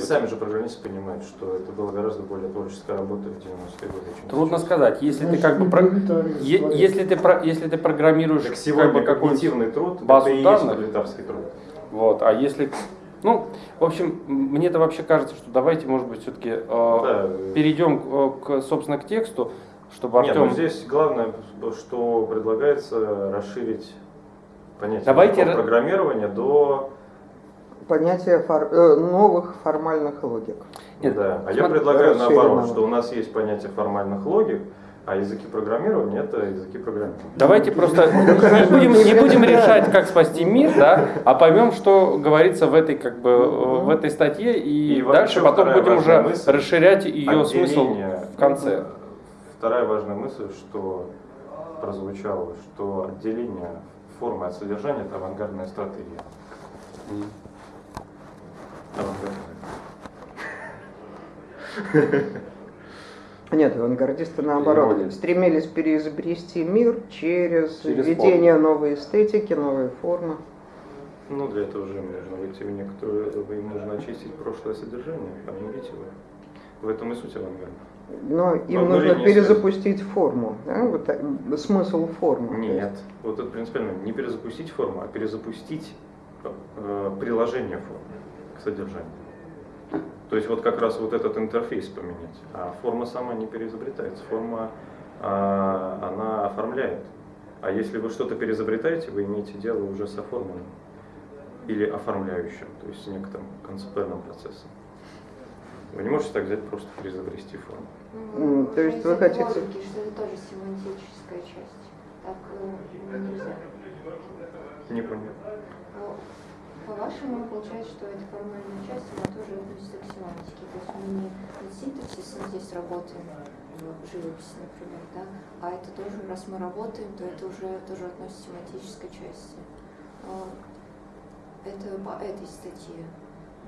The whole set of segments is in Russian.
Сами же программисты понимают, что это была гораздо более творческая работа в 90-е годы. чем Трудно сказать, если ты как бы про- е- если ты про- если ты программируешь Так как сегодня бы какой-нибудь когнитивный труд, базу это и есть данных. пролетарский труд. Вот, а если, ну, в общем, мне это вообще кажется, что давайте, может быть, все-таки Да. перейдем э, к, собственно, к тексту, чтобы Нет, Артем... ну здесь главное, что предлагается расширить понятие Давайте ра- программирования до... Понятие фор- э, новых формальных логик. Нет, да. А я предлагаю наоборот, что у нас есть понятие формальных логик, а языки программирования это языки программирования. Давайте просто не будем, не будем решать, как спасти мир, да, а поймем, что говорится в этой, как бы, э, в этой статье, и, И дальше потом будем уже мысль, расширять ее смысл в конце. Вторая важная мысль, что прозвучало, что отделение формы от содержания это авангардная стратегия. Авангардная. Нет, авангардисты наоборот Ирония. стремились переизобрести мир через, Через введение новой эстетики, новой формы. Ну, для этого же им нужно войти в некоторую, им нужно очистить прошлое содержание, обновить его. В этом и суть авангарда. Но им Но нужно перезапустить форму. да, вот, э, смысл формы. Нет, вот это принципиально не перезапустить форму, а перезапустить э, приложение формы к содержанию. То есть вот как раз вот этот интерфейс поменять. А форма сама не переизобретается, форма а, она оформляет. А если вы что-то переизобретаете, вы имеете дело уже с оформленным или оформляющим, то есть с некоторым концептуальным процессом. Вы не можете так взять просто переизобрести форму. М, то есть вы хотите- что это тоже семантическая часть. Так э, нельзя. Не понял. По-вашему, получается, что эта формальная часть, она тоже относится к семантике. То есть мы не над синтаксисом здесь работаем, в живописи, например, да? а это тоже, раз мы работаем, то это уже тоже относится к семантической части. А, Это по этой статье.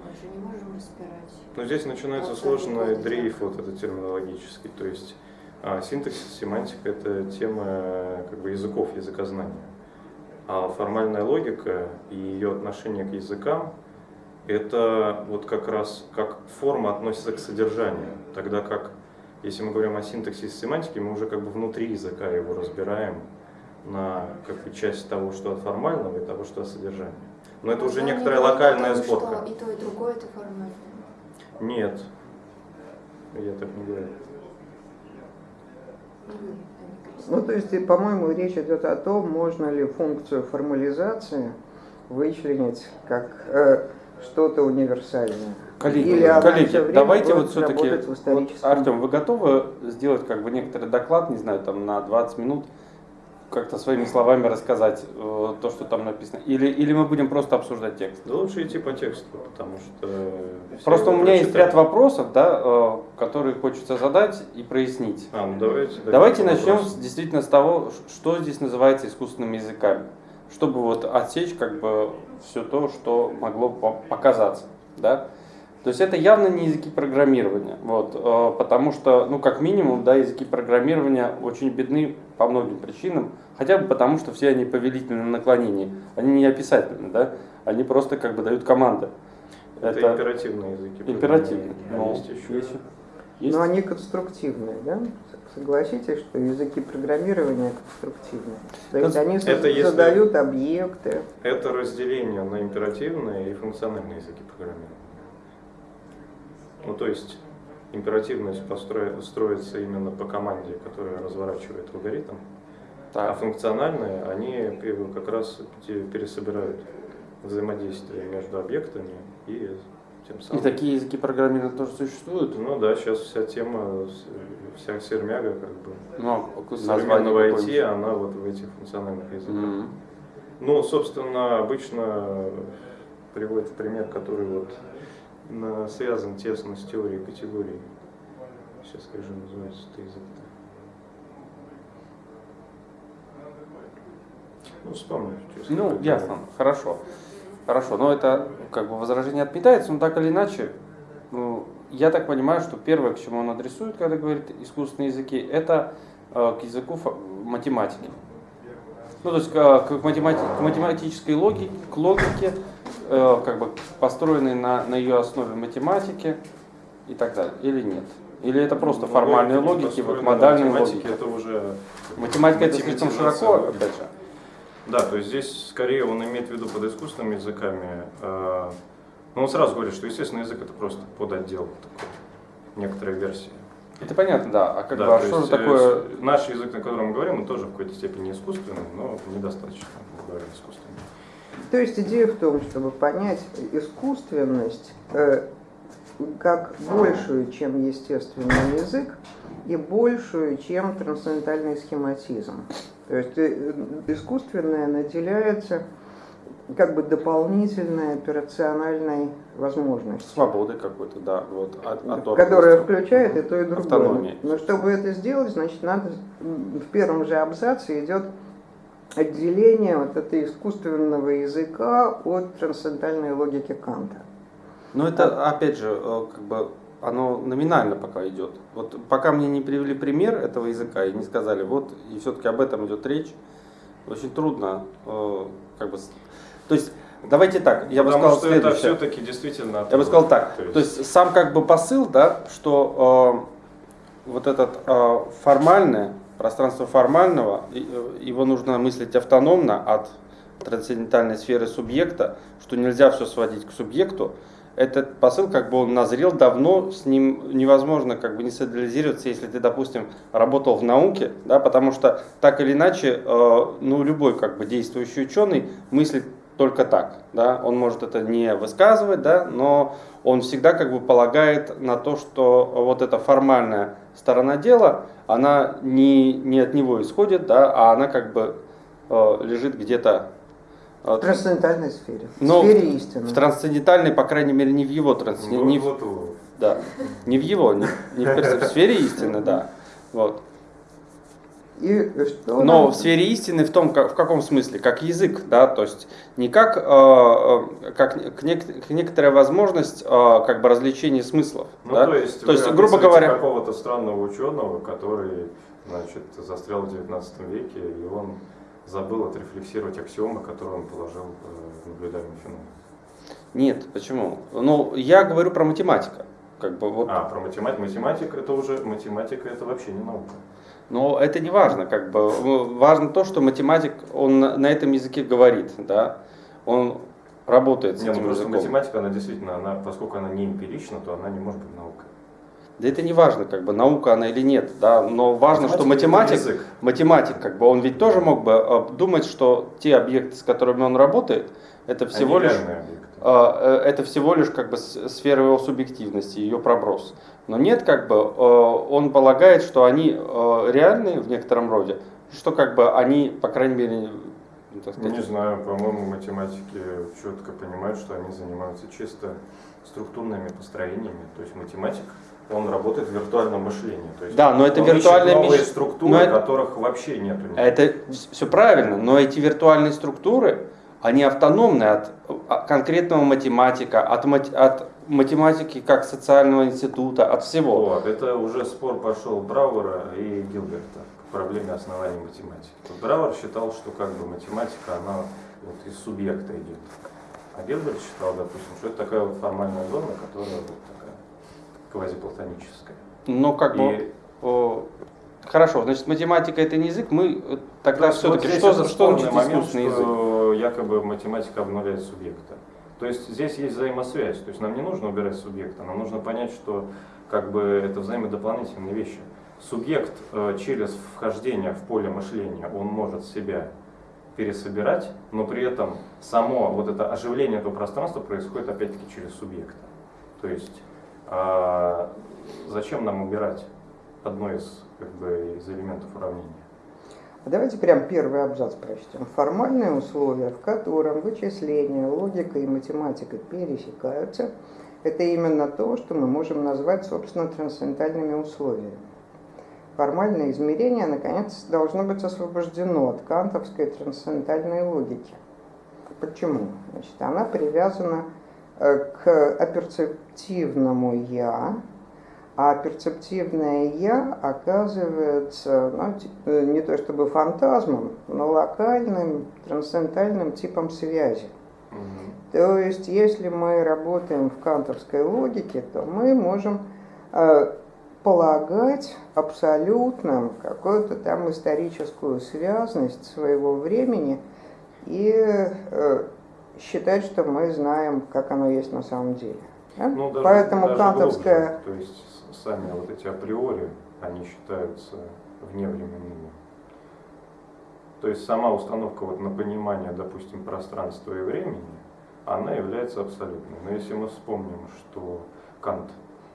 Мы же не можем разбирать. Но здесь начинается Вот сложный дрейф вот этот терминологический. То есть а, синтаксис, семантика это тема как бы языков, языкознания. А формальная логика и ее отношение к языкам это вот как раз как форма относится к содержанию. Тогда как, если мы говорим о синтаксисе семантики, мы уже как бы внутри языка его разбираем на как бы часть того, что от формального и того, что от содержания. Но это уже Вы не некоторая локальная сборка. Что и то, и другое это формально. Нет, я так не говорю. Ну, то есть, по-моему, речь идет о том, можно ли функцию формализации вычленить как э, что-то универсальное. Коллеги, Или коллеги, давайте вот все-таки, вот, Артем, вы готовы сделать как бы некоторый доклад, не знаю, там на 20 минут, как-то своими словами рассказать э, то, что там написано? Или, или мы будем просто обсуждать текст? Да лучше идти по тексту, потому что... Просто у меня есть прочитают. ряд вопросов, да, э, которые хочется задать и прояснить. А, ну давайте. Давайте начнем с- действительно с того, что здесь называется искусственными языками, чтобы вот отсечь как бы все то, что могло по- показаться, да. То есть это явно не языки программирования, вот, э, потому что, ну, как минимум, да, языки программирования очень бедны по многим причинам, хотя бы потому, что все они повелительны на наклонении, они не описательны, да, они просто как бы дают команды. Это, императивные языки. императивно. А Ну, есть еще. есть. Есть? Но они конструктивные, да? Согласитесь, что языки программирования конструктивные. То есть они Это если- задают объекты. Это разделение на императивные и функциональные языки программирования. Ну, то есть императивность построи- строится именно по команде, которая разворачивает алгоритм, а Так. функциональные, они как раз пересобирают взаимодействие между объектами и тем И самым... такие языки программирования тоже существуют? Ну да, сейчас вся тема, вся сермяга, как бы, Ну, а современного IT, она вот в этих функциональных языках. Мгм. Ну, собственно, обычно приводит пример, который вот связан тесно с теорией категорий. Сейчас скажу, называется это язык. Ну, вспомню. через Ну, ясно, время. хорошо. Хорошо, но это как бы возражение отметается, но так или иначе, ну, я так понимаю, что первое, к чему он адресует, когда говорит искусственные языки, это э, к языку математики. Ну, то есть к, к математи- к математической логике, к логике, э, как бы построенный на, на ее основе математики и так далее, или нет? Или это просто Ну, формальные логики, вот модальные логики? Это уже Математика это слишком широко, логики. опять же. Да, то есть здесь скорее он имеет в виду под искусственными языками. э, Ну, он сразу говорит, что естественный язык это просто подотдел такой, некоторая версия. Это понятно, да. А как Да, бы, а то что же э, такое Наш язык, на котором мы говорим, он тоже в какой-то степени искусственный, но недостаточно, грубо говоря, искусственный. То есть идея в том, чтобы понять искусственность э, как большую, чем естественный язык, и большую, чем трансцендентальный схематизм. То есть э, искусственное наделяется как бы дополнительной операциональной возможностью. свободы какой-то, да, вот, от, оторванности. которая включает и то, и другое. Автономия. Но чтобы это сделать, значит, надо в первом же абзаце идет отделение вот этого искусственного языка от трансцендентальной логики Канта. Но это, опять же, э, как бы оно номинально пока идет. Вот пока мне не привели пример этого языка и не сказали, вот, и все-таки об этом идет речь, очень трудно, э, как бы, то есть, давайте так, я бы Потому сказал что это следующее. все-таки действительно... Я бы сказал так, То то есть сам как бы посыл, да, что э, вот этот э, формальное, пространство формального, э, его нужно мыслить автономно от трансцендентальной сферы субъекта, что нельзя все сводить к субъекту. Этот посыл, как бы он назрел давно, с ним невозможно как бы не солидаризироваться, если ты, допустим, работал в науке, да, потому что так или иначе, э, ну, любой как бы действующий ученый мыслит только так, да, он может это не высказывать, да, но он всегда как бы полагает на то, что вот эта формальная сторона дела, она не, не от него исходит, да, а она как бы э, лежит где-то э, В трансцендентальной сфере, в Но сфере истины. в трансцендентальной, по крайней мере, не в его трансцендентальной, не, в- да, не в его, не, не в, перс- в сфере истины, да, вот. И что Но нам- в сфере истины в том, как, в каком смысле, как язык, да, то есть не как, э, э, как к, нек- к некоторая возможность э, как бы развлечения смыслов, Ну, да? то есть, То вы есть, грубо говоря- какого-то странного ученого, который, значит, застрял в 19 веке, и он забыл отрефлексировать аксиомы, которые он положил э, в наблюдаемый феномен. Нет, почему? Ну, я говорю про математика, как бы вот, А, про математику. Математика это уже, математика это вообще не наука. Но это не важно, как бы важно то, что математик, он на этом языке говорит, да, он работает с Не, ну этим просто языком. математика, она действительно, она, поскольку она не эмпирична, то она не может быть наукой. Да это не важно, как бы наука она или нет, да, но важно, что Математика это математик, язык. математик, как бы он ведь тоже мог бы э, думать, что те объекты, с которыми он работает, это всего Они лишь э, э, это всего лишь как бы сфера его субъективности, ее проброс. Но нет, как бы э, он полагает, что они э, реальные в некотором роде, что как бы они, по крайней мере, ну, так Ну, не сказать, знаю, по-моему, математики четко понимают, что они занимаются чисто структурными построениями. То есть математик, он работает в виртуальном мышлении. То есть Да, но это виртуальное новые мыш- структуры, но это- которых вообще нету. Это все правильно, но эти виртуальные структуры, они автономны от а, конкретного математика, от, от математики как социального института, от всего. Вот, это уже спор пошел Брауэра и Гилберта к проблеме оснований математики. Брауэр считал, что как бы математика, она вот из субъекта идет. А Гилберт считал, допустим, что это такая вот формальная зона, которая вот такая квазиплатоническая. Но как бы, И хорошо, значит, математика это не язык, мы тогда То все-таки, вот что, за- что значит момент, искусственный язык? что якобы математика обнуляет субъекта. То есть здесь есть взаимосвязь. То есть нам не нужно убирать субъекта, нам нужно понять, что как бы это взаимодополнительные вещи. Субъект э, через вхождение в поле мышления, он может себя пересобирать, но при этом само вот это оживление этого пространства происходит опять-таки через субъекта. То есть а, зачем нам убирать одно из, как бы, из элементов уравнения? Давайте прям первый абзац прочтем. Формальные условия, в котором вычисления, логика и математика пересекаются, это именно то, что мы можем назвать, собственно, трансцендентальными условиями. Формальное измерение, наконец, должно быть освобождено от кантовской трансцендентальной логики. Почему? Значит, она привязана э, к аперцептивному «я», а перцептивное «я» оказывается ну, т- э, не то чтобы фантазмом, но локальным трансцендентальным типом связи. Мгм. То есть, если мы работаем в кантовской логике, то мы можем э, полагать абсолютным какую-то там историческую связность своего времени и э, считать, что мы знаем, как оно есть на самом деле. Да? Ну, даже, Поэтому даже кантовская... глубже. То есть сами вот эти априори, они считаются вневременными. То есть сама установка вот на понимание, допустим, пространства и времени, она является абсолютной. Но если мы вспомним, что Кант,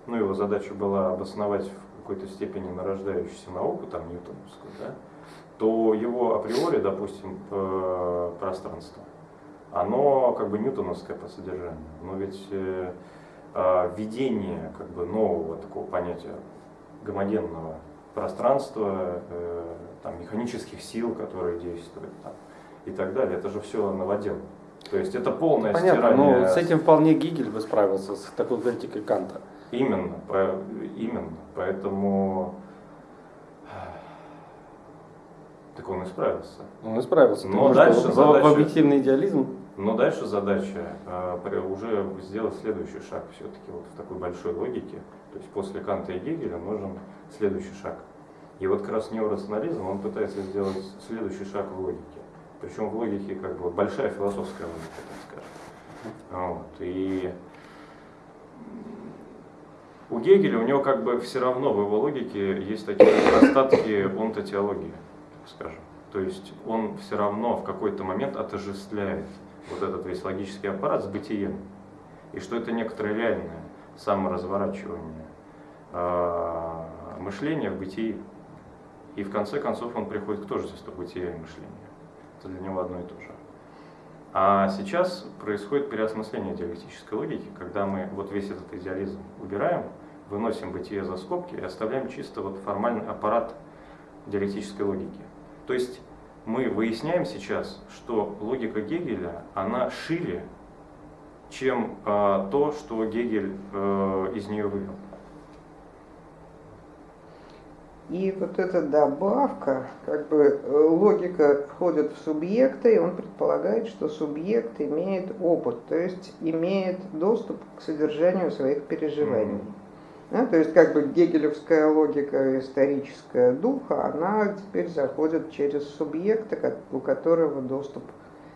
ну его задача была обосновать в какой-то степени нарождающуюся науку, там Ньютоновскую, да, то его априори, допустим, пространство, оно как бы ньютоновское по содержанию. Но ведь э, а, введение как бы нового такого понятия гомогенного пространства, э, там, механических сил, которые действуют там, и так далее, это же все новодел. То есть это полное Понятно, стирание. но с этим вполне Гигель бы справился, с такой критикой Канта. Именно, по- именно. Поэтому так он и справился. Он и справился. Но потому дальше что в- в, задача- объективный идеализм Но дальше задача при- уже сделать следующий шаг все-таки вот в такой большой логике. То есть после Канта и Гегеля нужен следующий шаг. И вот как раз неорационализм, он пытается сделать следующий шаг в логике. Причем в логике как бы большая философская логика, так скажем. Вот. И у Гегеля, у него как бы все равно в его логике есть такие остатки онтотеологии, скажем. То есть он все равно в какой-то момент отождествляет вот этот весь логический аппарат с бытием. И что это некоторое реальное саморазворачивание э, мышления в бытии. И в конце концов он приходит к тождеству бытия и мышления. Это для него одно и то же. А сейчас происходит переосмысление диалектической логики, когда мы вот весь этот идеализм убираем, выносим бытие за скобки и оставляем чисто вот формальный аппарат диалектической логики. То есть мы выясняем сейчас, что логика Гегеля, она шире, чем а, то, что Гегель э, из нее вывел. И вот эта добавка, как бы э, логика входит в субъекта, и он предполагает, что субъект имеет опыт, то есть имеет доступ к содержанию своих переживаний. Мгм. Да, то есть как бы гегелевская логика историческая духа, она теперь заходит через субъекта, у которого доступ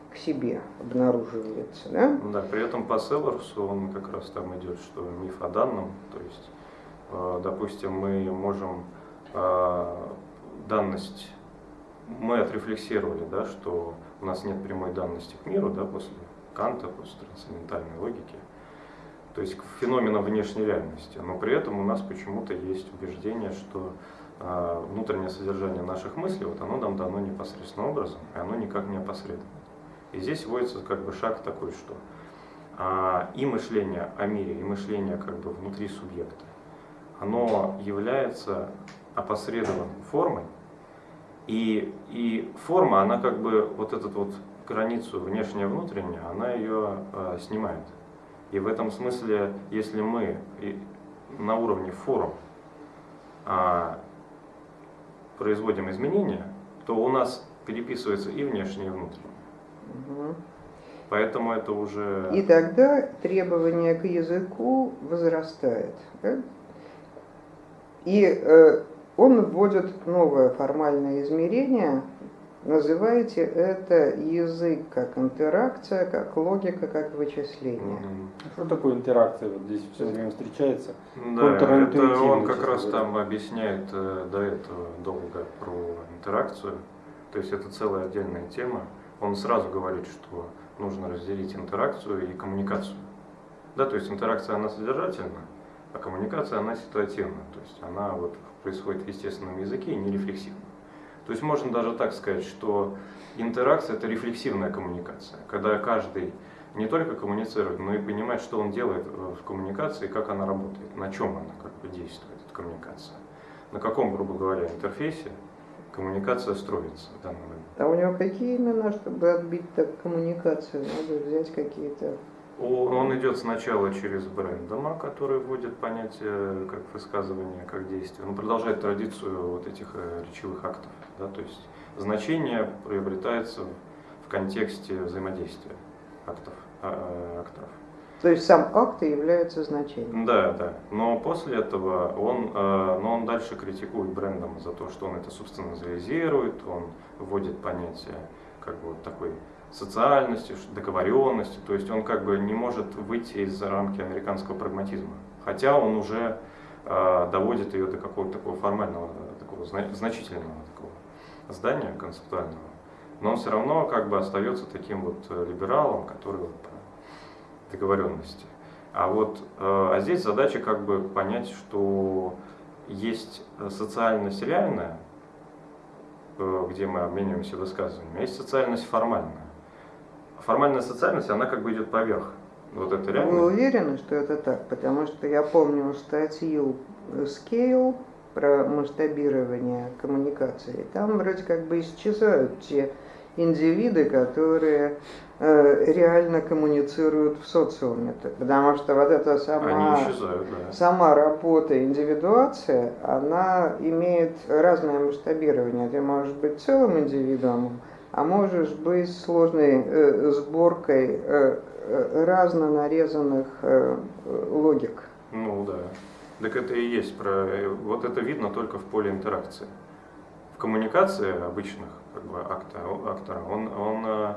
к себе обнаруживается. Да? Да, при этом по Селлерсу он как раз там идет, что миф о данном, то есть, э, допустим, мы можем э, данность, мы отрефлексировали, да, что у нас нет прямой данности к миру, да, после Канта, после трансцендентальной логики, то есть к феноменам внешней реальности, но при этом у нас почему-то есть убеждение, что э, внутреннее содержание наших мыслей, вот оно нам дано непосредственным образом, и оно никак не опосредовано. И здесь вводится как бы шаг такой, что а, и мышление о мире, и мышление как бы внутри субъекта, оно является опосредованной формой, и, и форма, она как бы вот эту вот границу внешнее-внутреннее, она ее а, снимает. И в этом смысле, если мы на уровне форм а, производим изменения, то у нас переписывается и внешнее, и внутреннее. Мгм. Поэтому это уже... И тогда требование к языку возрастает. да? И э, он вводит новое формальное измерение. Называйте это язык как интеракция, как логика, как вычисление. Мгм. Что такое интеракция? Вот здесь все время встречается. Да, это он как раз говоря. там объясняет э, до этого долго про интеракцию. То есть это целая отдельная тема. Он сразу говорит, что нужно разделить интеракцию и коммуникацию. Да, то есть интеракция она содержательна, а коммуникация она ситуативна. То есть она вот происходит в естественном языке и не рефлексивно. То есть можно даже так сказать, что интеракция это рефлексивная коммуникация, когда каждый не только коммуницирует, но и понимает, что он делает э, в коммуникации, как она работает, на чем она как бы действует, эта коммуникация. На каком, грубо говоря, интерфейсе коммуникация строится в данный момент. А у него какие имена, чтобы отбить так коммуникацию? Надо взять какие-то... Он идет сначала через Брэндома, который вводит понятие как высказывание, как действие. Он продолжает традицию вот этих э, речевых актов. Да? То есть значение приобретается в контексте взаимодействия актов. а, акторов. То есть сам акт и является значением. Да, да. Но после этого он, э, но он дальше критикует брендом за то, что он это субстанциализирует, он вводит понятие как бы вот такой социальности, ш- договоренности, то есть он как бы не может выйти из рамки американского прагматизма. Хотя он уже э, доводит ее до какого-то такого формального, такого зна- значительного такого здания концептуального. Но он все равно как бы остается таким вот э, либералом, который вот договоренности. А вот э, а здесь задача как бы понять, что есть э, социальность реальная, э, где мы обмениваемся высказываниями, а есть социальность формальная. Формальная социальность, она как бы идет поверх. Вот это Вы реально. уверены, что это так? Потому что я помню статью Scale про масштабирование коммуникации. Там вроде как бы исчезают те индивиды, которые э, реально коммуницируют в социуме. Потому что вот эта сама, исчезают, да. сама работа, индивидуация, она имеет разное масштабирование. Ты можешь быть целым индивидуумом, а можешь быть сложной э, сборкой э, э, разно нарезанных э, логик. Ну да. Так это и есть про. э, Вот это видно только в поле интеракции. В коммуникации обычных как бы акта, актора, он, он э,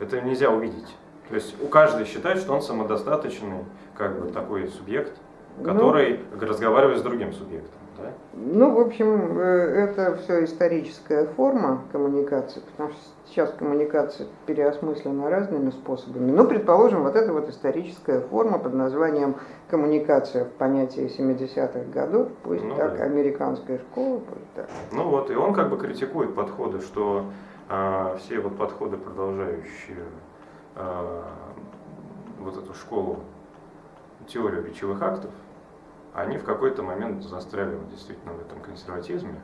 это нельзя увидеть. То есть у каждого считает, что он самодостаточный, как бы такой субъект, Ну, который разговаривает с другим субъектом. Да? Ну, в общем, э, это все историческая форма коммуникации, потому что сейчас коммуникация переосмыслена разными способами. Ну, предположим, вот эта вот историческая форма под названием коммуникация в понятии 70-х годов, пусть Ну так, да. американская школа, пусть так. Ну вот, и он как бы критикует подходы, что а, все вот подходы, продолжающие а, вот эту школу, теорию речевых актов, они в какой-то момент застряли вот действительно в этом консерватизме,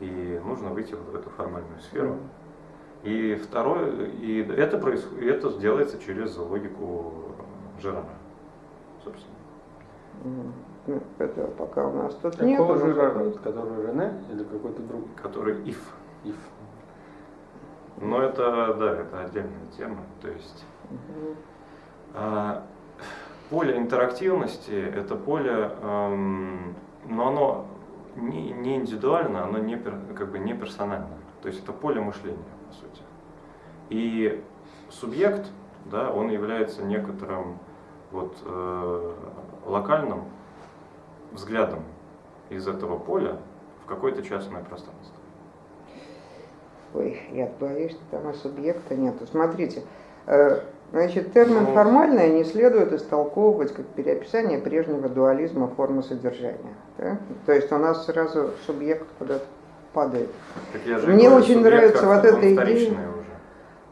и нужно выйти вот в эту формальную сферу. И второе, и это происходит, это делается через логику Жерара, собственно. Ну, Это пока у нас тут нет. Какого Жерара? Который Рене или какой-то другой? который if. Ив. Но это, да, это отдельная тема. То есть Мгм. А, Поле интерактивности – это поле, эм, но оно не, не индивидуально, оно не, как бы не персонально. То есть это поле мышления, по сути. И субъект, да, он является некоторым вот, э, локальным взглядом из этого поля в какое-то частное пространство. Ой, я боюсь, что там и субъекта нету. Смотрите, э, значит, термин Ну. «формальное» не следует истолковывать как переописание прежнего дуализма формы содержания. да? То есть у нас сразу субъект куда-то падает. Мне говорю, очень нравится вот эта идея. уже.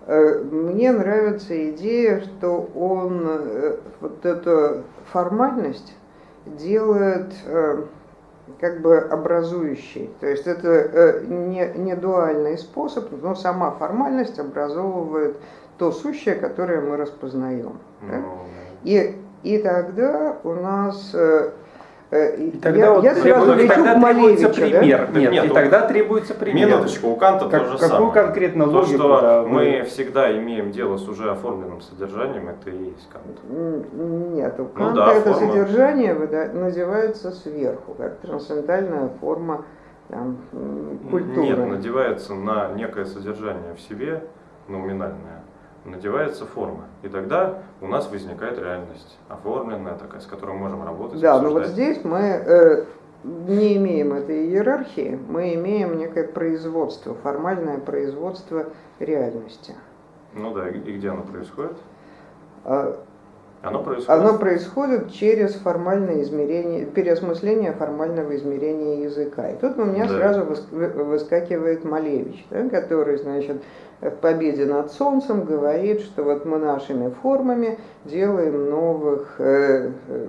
Э, Мне нравится идея, что он э, вот эту формальность делает э, как бы образующей. То есть это не, не дуальный способ, но сама формальность образовывает то сущее, которое мы распознаем. да? Ну, И, и тогда у нас... э, э, И тогда, я, вот я требуется- сразу и лечу тогда к требуется Малевичу, да? пример. Так Нет, нет, и у- тогда требуется пример. Минуточку, у Канта Как- то же какую самое. конкретно То, логику, что да, вы- мы всегда имеем дело с уже оформленным содержанием, это и есть Кант. Нет, у Ну Канта да, это форма. содержание называется сверху, как трансцендентальная форма там, культуры. Нет, надевается на некое содержание в себе, номинальное, надевается форма. И тогда у нас возникает реальность, оформленная такая, с которой мы можем работать. да, но вот обсуждать. здесь мы э, не имеем этой иерархии, мы имеем некое производство, формальное производство реальности. Ну да, и и где оно происходит? Оно происходит. Оно происходит через формальное измерение, переосмысление формального измерения языка. И тут у меня Да. сразу выс- вы- выскакивает Малевич, да, который, значит, в «Победе над солнцем» говорит, что вот мы нашими формами делаем новых э, э,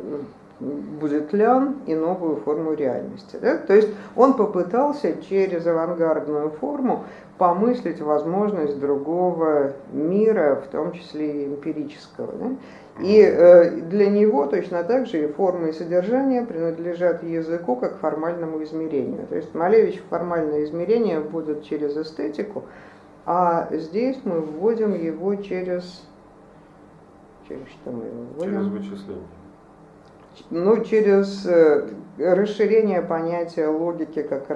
будетлян и новую форму реальности. да. То есть он попытался через авангардную форму помыслить возможность другого мира, в том числе и эмпирического. да. И э, для него точно так же и форма и содержание принадлежат языку как формальному измерению. То есть Малевич формальное измерение вводит через эстетику, а здесь мы вводим его через Через что мы его Через вводим? вычисление. Ну, через э, расширение понятия логики как?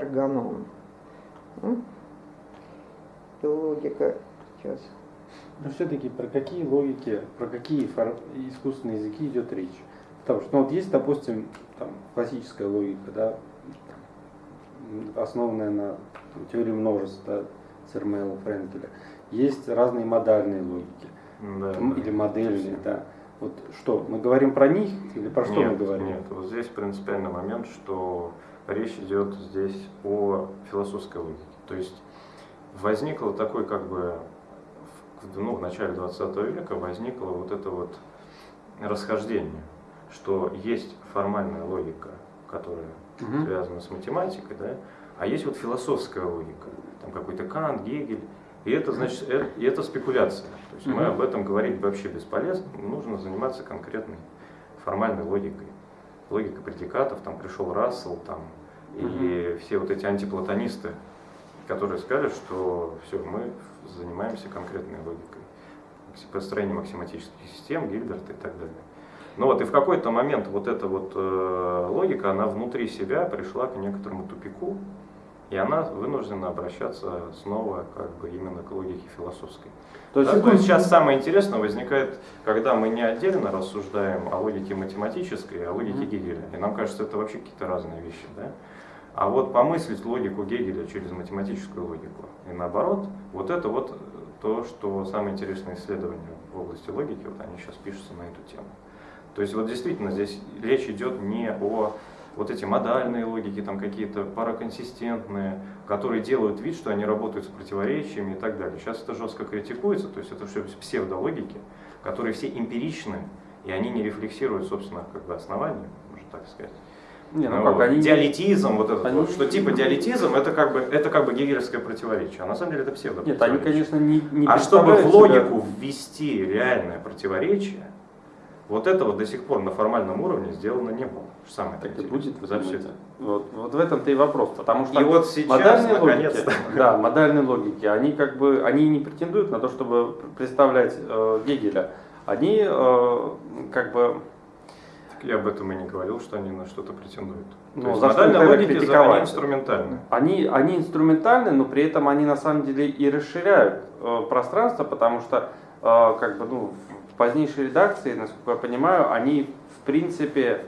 И логика сейчас. Но все-таки про какие логики, про какие фор- искусственные языки идет речь? Потому что, ну вот есть, допустим, там, классическая логика, да, основанная на там, теории множеств, да, Цермела, Френкеля. Есть разные модальные логики, Да, м, да. или модельные, да. Вот что, мы говорим про них или про что нет, мы говорим? Нет, вот здесь принципиальный момент, что речь идет здесь о философской логике. То есть возникло такой как бы, ну, в начале 20 века возникло вот это вот расхождение, что есть формальная логика, которая Мгм. связана с математикой, да, а есть вот философская логика, там какой-то Кант, Гегель, и это значит, э- и это спекуляция. То есть мы Мгм. об этом говорить вообще бесполезно, нужно заниматься конкретной формальной логикой. Логика предикатов, там пришел Рассел, там, и все вот эти антиплатонисты, которые сказали, что все, мы занимаемся конкретной логикой. Макси- Построение максиматических систем, Гильберт и так далее. Ну вот, и в какой-то момент вот эта вот э, логика, она внутри себя пришла к некоторому тупику, и она вынуждена обращаться снова как бы именно к логике философской. То есть, Да, то есть сейчас самое интересное возникает, когда мы не отдельно рассуждаем о логике математической, а о логике Мгм. Гегеля. И нам кажется, это вообще какие-то разные вещи. Да? А вот помыслить логику Гегеля через математическую логику. И наоборот, вот это вот то, что самые интересные исследования в области логики, вот они сейчас пишутся на эту тему. То есть вот действительно здесь речь идет не о вот эти модальные логики, там какие-то параконсистентные, которые делают вид, что они работают с противоречиями и так далее. Сейчас это жестко критикуется, то есть это все псевдологики, которые все эмпиричны, и они не рефлексируют, собственно, как бы основания, можно так сказать. Не, ну Ну, как, вот, они... диалетизм, вот этот они- вот, что типа диалетизм, это как бы, это как бы гегелевское противоречие, а на самом деле это псевдо Нет, они, конечно, не, не а чтобы в представляют себя- логику ввести реальное противоречие, вот этого до сих пор на формальном уровне сделано не было. Самое Так и интересное будет, за все думаете? Вот, вот в этом-то и вопрос, потому что И вот сейчас, модальные логики, да, модальные логики, они как бы, они не претендуют на то, чтобы представлять э, Гегеля. Они э, как бы, Я об этом и не говорил, что они на что-то претендуют. Ну, То есть за логики за- критиковать? они инструментальны. они, они инструментальны, но при этом они на самом деле и расширяют э, пространство, потому что э, как бы, ну, в позднейшей редакции, насколько я понимаю, они в принципе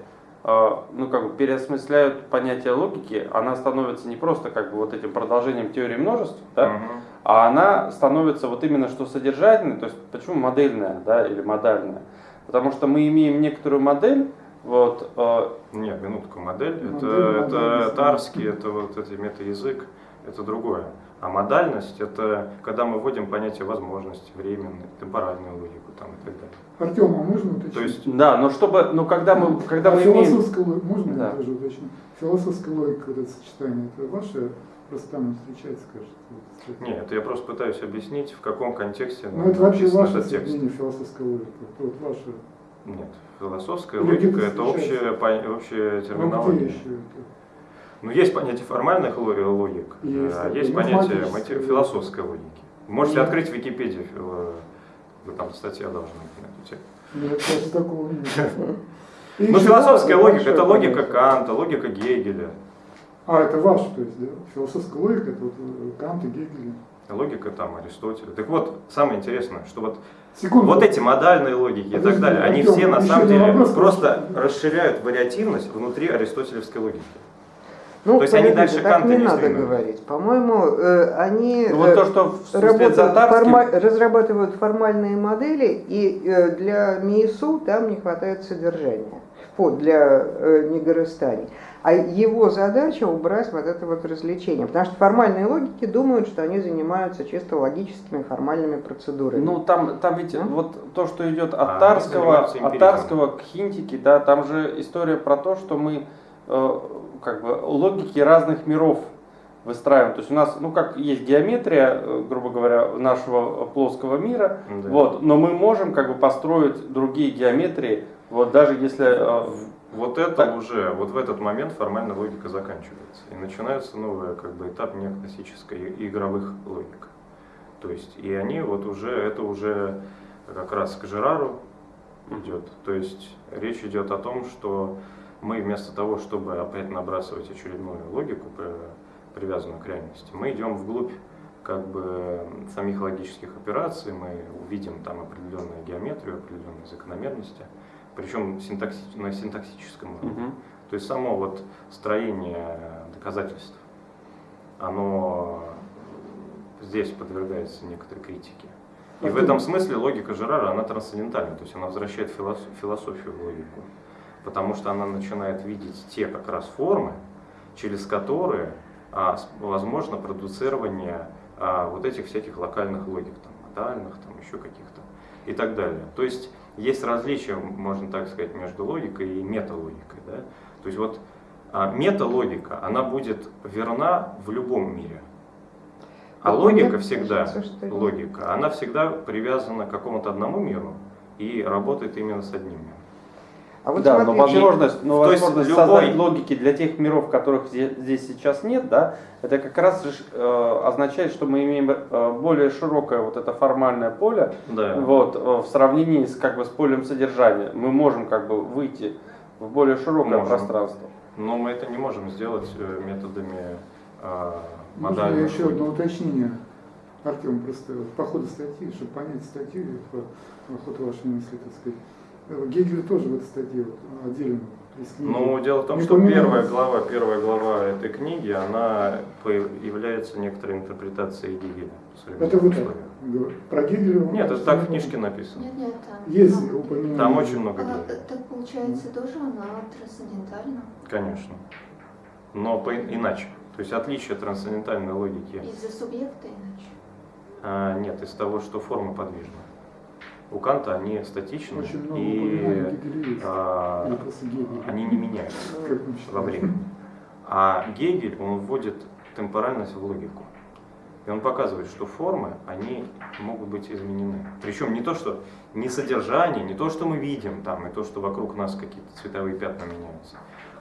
э, ну, как бы переосмысляют понятие логики, она становится не просто как бы вот этим продолжением теории множеств, да, Мгм. а она становится вот именно что содержательной, то есть почему модельная, да, или модальная? Потому что мы имеем некоторую модель, вот, э, Нет, минутку, модель, Модель, это, модель, это тарский, это вот это метаязык, это другое. А модальность это когда мы вводим понятие возможности, временной, темпоральную логику там, и так далее. Артем, а можно уточнить? То есть да, но чтобы, ну когда мы, когда а мы имеем, философская логика, можно Да. я тоже уточню? Философская логика, вот это сочетание, это ваше просто там встречается, кажется? Нет, это я просто пытаюсь объяснить, в каком контексте Ну это вообще ваше этот текст. соединение философской логики, это вот ваше. Нет, философская логика это общая, пон- общая Ну, терминология. это? Ну, есть понятие формальных ло- логик, Есть а есть понятие философской логики. Можете Ну. открыть Википедию, э, вы там статья должна быть на эту тему. Нет, такого нет. Ну, философская логика это логика. Канта, логика Гегеля. А, это ваш, то есть, да? Философская логика, это вот э, Кант и Гегель. Логика там Аристотеля. Так вот, самое интересное, что вот, Секунду. вот эти модальные логики и так Подожди, далее, они все на самом деле вопрос, просто расширяют вариативность внутри аристотелевской логики. Ну, То есть они дальше так Канта не не надо сдвинут. говорить. По-моему, э, они ну, вот э, то, что в работают форма- разрабатывают формальные модели, и э, для МИСУ там не хватает содержания. Вот, для э, Нигорыстани. А его задача убрать вот это вот развлечение. Потому что формальные логики думают, что они занимаются чисто логическими формальными процедурами. Ну, там, там ведь М? вот то, что идет А, от они Тарского, от. Тарского к Хинтике, да, там же история про то, что мы э, как бы логики разных миров выстраиваем. То есть у нас, ну как есть геометрия, э, грубо говоря, нашего плоского мира, Да. вот, но мы можем как бы построить другие геометрии, вот даже если э, Вот это Так. уже, вот в этот момент формальная логика заканчивается. И начинается новый как бы, этап неоклассической игровых логик. То есть, и они вот уже, это уже как раз к Жерару идет. То есть речь идет о том, что мы вместо того, чтобы опять набрасывать очередную логику, привязанную к реальности, мы идем вглубь как бы самих логических операций, мы увидим там определенную геометрию, определенные закономерности, причем синтакси на синтаксическом уровне. Угу. То есть само вот строение доказательств, оно здесь подвергается некоторой критике. И в этом смысле логика Жерара, она трансцендентальна, то есть она возвращает философию в логику, потому что она начинает видеть те как раз формы, через которые а, возможно продуцирование а, вот этих всяких локальных логик, там, модальных, там, еще каких-то и так далее. То есть есть различия, можно так сказать, между логикой и металогикой. Да? То есть вот а, металогика, она будет верна в любом мире. А логика всегда, логика, она всегда привязана к какому-то одному миру и работает именно с одним миром. А вот да, смотрите, но возможность, но возможность любой... создать логики для тех миров, которых здесь сейчас нет, да, это как раз э, означает, что мы имеем э, более широкое вот это формальное поле, да. вот, э, в сравнении с, как бы, с полем содержания. Мы можем как бы выйти в более широкое можем. пространство. Но мы это не можем сделать э, методами э, Можно еще одно уточнение? Артем, просто по ходу статьи, чтобы понять статью, по ходу вашей мысли, так сказать. Гегель тоже в этой статье вот, отдельно ну, дело в том, что первая глава, первая глава этой книги, она является некоторой интерпретацией Гегеля. Это вы так про Гегеля? Нет, это так в книжке написано. Нет, нет, там. Есть там, упоминание. Там очень много Гегеля. А, так получается тоже она трансцендентальна? Конечно. Но по, иначе. То есть отличие трансцендентальной логики. Из-за субъекта иначе? А, нет, из того, что форма подвижна у Канта они статичны и а, они не меняются во времени. А Гегель, он вводит темпоральность в логику. И он показывает, что формы, они могут быть изменены. Причем не то, что не содержание, не то, что мы видим там, и то, что вокруг нас какие-то цветовые пятна меняются,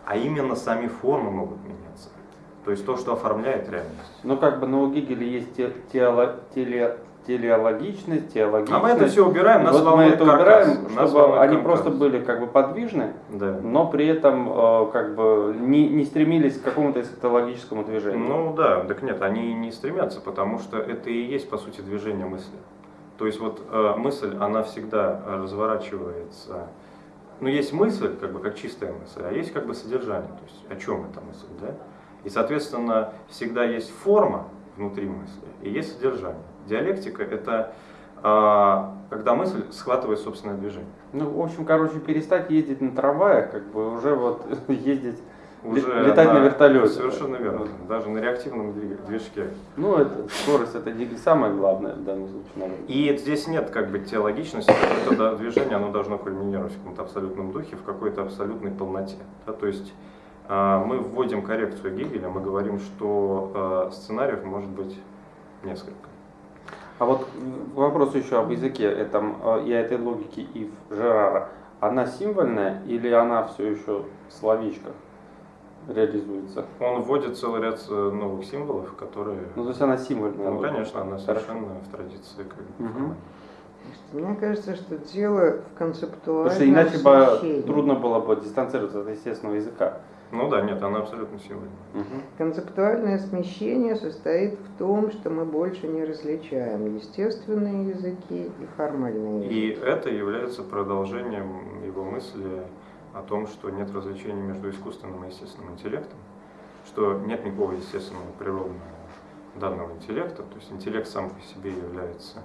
а именно сами формы могут меняться. То есть то, что оформляет реальность. Ну как бы, но у Гегеля есть тело, теле, телеологичность, теологичность. А мы это все убираем, нас вот мы это каркас, убираем, чтобы они каркас. просто были как бы подвижны, да. но при этом э, как бы не, не стремились к какому-то эсхатологическому движению. Ну да, так нет, они не стремятся, потому что это и есть по сути движение мысли. То есть вот э, мысль, она всегда разворачивается. Ну есть мысль, как бы как чистая мысль, а есть как бы содержание, то есть о чем эта мысль, да? И соответственно всегда есть форма внутри мысли и есть содержание. Диалектика – это а, когда мысль схватывает собственное движение. Ну, в общем, короче, перестать ездить на трамваях, как бы уже вот ездить, уже летать на, на вертолете. Совершенно верно, вот. даже на реактивном движке. Ну, это, скорость это не самое главное в данном случае. Наверное. И здесь нет как бы теологичности, какое-то движение, оно должно кульминировать в каком-то абсолютном духе, в какой-то абсолютной полноте. Да? То есть а, мы вводим коррекцию Гегеля, мы говорим, что а, сценариев может быть несколько. А вот вопрос еще об языке этом, э, и этой логике Ив Жерара. Она символьная или она все еще в словечках реализуется? Он вводит целый ряд э, новых символов, которые... Ну, то есть она символьная? Ну, конечно, она совершенно Хорошо. в традиции. Как угу. Мне кажется, что дело в концептуальном Потому что иначе бы трудно было бы дистанцироваться от естественного языка. Ну да, нет, она абсолютно символьная. Угу. Концептуальное смещение состоит в том, что мы больше не различаем естественные языки и формальные языки. И это является продолжением его мысли о том, что нет различения между искусственным и естественным интеллектом, что нет никакого естественного природного данного интеллекта, то есть интеллект сам по себе является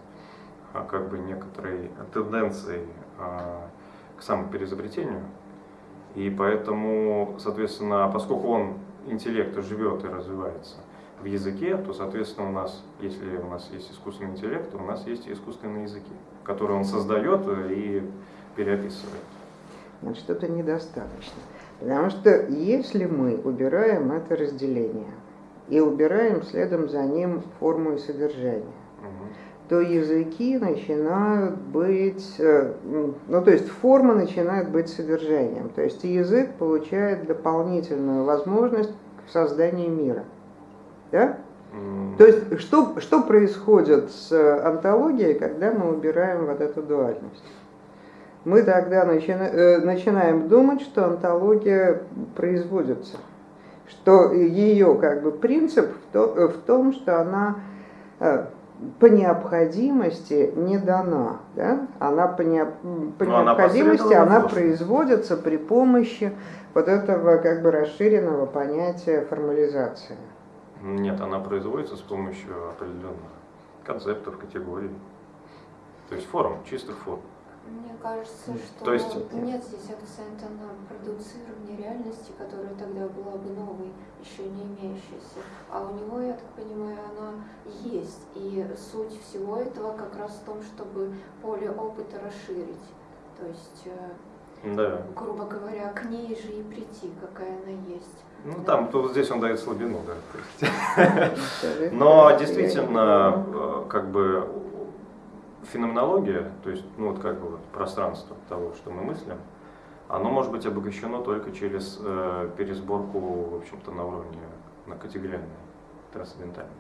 а, как бы некоторой тенденцией а, к самопереизобретению, и поэтому, соответственно, поскольку он, интеллект, живет и развивается в языке, то, соответственно, у нас, если у нас есть искусственный интеллект, то у нас есть и искусственные языки, которые он создает и переописывает. Что-то недостаточно. Потому что если мы убираем это разделение и убираем следом за ним форму и содержание, угу то языки начинают быть, э, ну то есть форма начинает быть содержанием. То есть язык получает дополнительную возможность к созданию мира. Да? То есть что, что происходит с антологией, когда мы убираем вот эту дуальность? мы тогда начина, э, начинаем думать, что онтология производится. Что ее как бы принцип в, то, в том, что она э, по необходимости не дана. Да? Она по, не, по Но она необходимости она, посредством. производится при помощи вот этого как бы расширенного понятия формализации. Нет, она производится с помощью определенных концептов, категорий. То есть форм, чистых форм. Мне кажется, что То есть- нет здесь акцента на продуцирование реальности, которая тогда была бы новой, еще не имеющейся. А у него, я так понимаю, она есть. И суть всего этого как раз в том, чтобы поле опыта расширить. То есть, э, Да. грубо говоря, к ней же и прийти, какая она есть. Ну там, то здесь он дает слабину, да. Но действительно, э, как бы феноменология, то есть, ну вот как бы вот пространство того, что мы мыслим, оно может быть обогащено только через э, пересборку, в общем-то, на уровне на категориальной, трансцендентальной.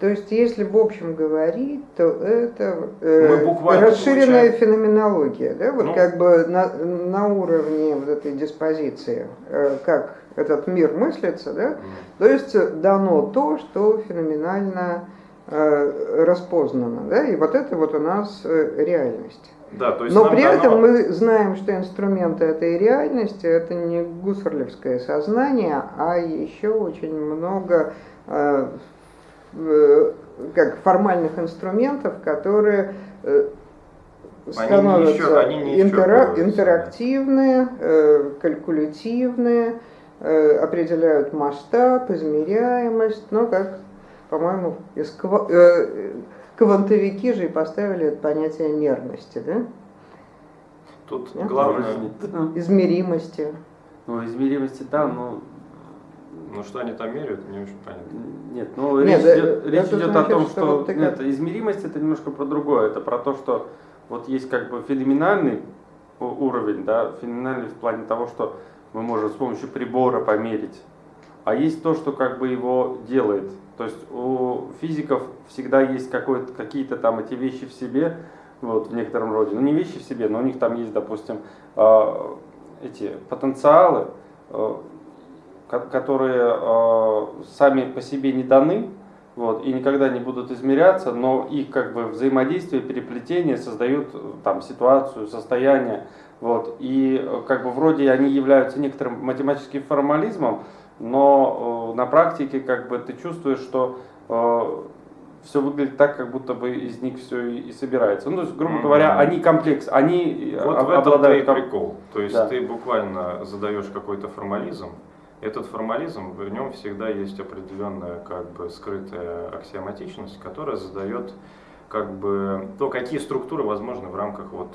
То есть, если в общем говорить, то это э, расширенная получаем- феноменология, да, вот Ну. как бы на, на уровне вот этой диспозиции, э, как этот мир мыслится, да, М. то есть дано то, что феноменально э, распознано, да, и вот это вот у нас э, реальность. Да, то есть Но при дано- этом мы знаем, что инструменты этой реальности это не гуссерлевское сознание, а еще очень много э, э, как формальных инструментов, которые э, Они не становятся они не интера- исчерпываются, интерактивные, э, калькулятивные, определяют масштаб, измеряемость, но как, по-моему, из ква- э, квантовики же и поставили это понятие мерности, да? Тут Нет? главное, измеримости. Ну, измеримости, да, но ну что они там меряют, не очень понятно. Нет, ну Нет, речь да, идет, речь идет о значит, том, что что, вот ты нет, как- измеримость это немножко про другое. Это про то, что вот есть как бы феноменальный уровень, да, феноменальный в плане того, что мы можем с помощью прибора померить. А есть то, что как бы его делает. То есть у физиков всегда есть какие-то там эти вещи в себе, вот, в некотором роде. Ну, не вещи в себе, но у них там есть, допустим, а, эти потенциалы, а, ко- которые э, сами по себе не даны, вот, и никогда не будут измеряться, но их как бы взаимодействие, переплетение создают там ситуацию, состояние, вот, и э, как бы вроде они являются некоторым математическим формализмом, но э, на практике как бы ты чувствуешь, что все выглядит так, как будто бы из них все и, и собирается. Ну, то есть, грубо Мгм. говоря, они комплекс, они Вот об- в этом и обладают ком- прикол. То есть Да. ты буквально задаешь какой-то формализм. Этот формализм, в нем всегда есть определенная как бы скрытая аксиоматичность, которая задает как бы то, какие структуры возможны в рамках вот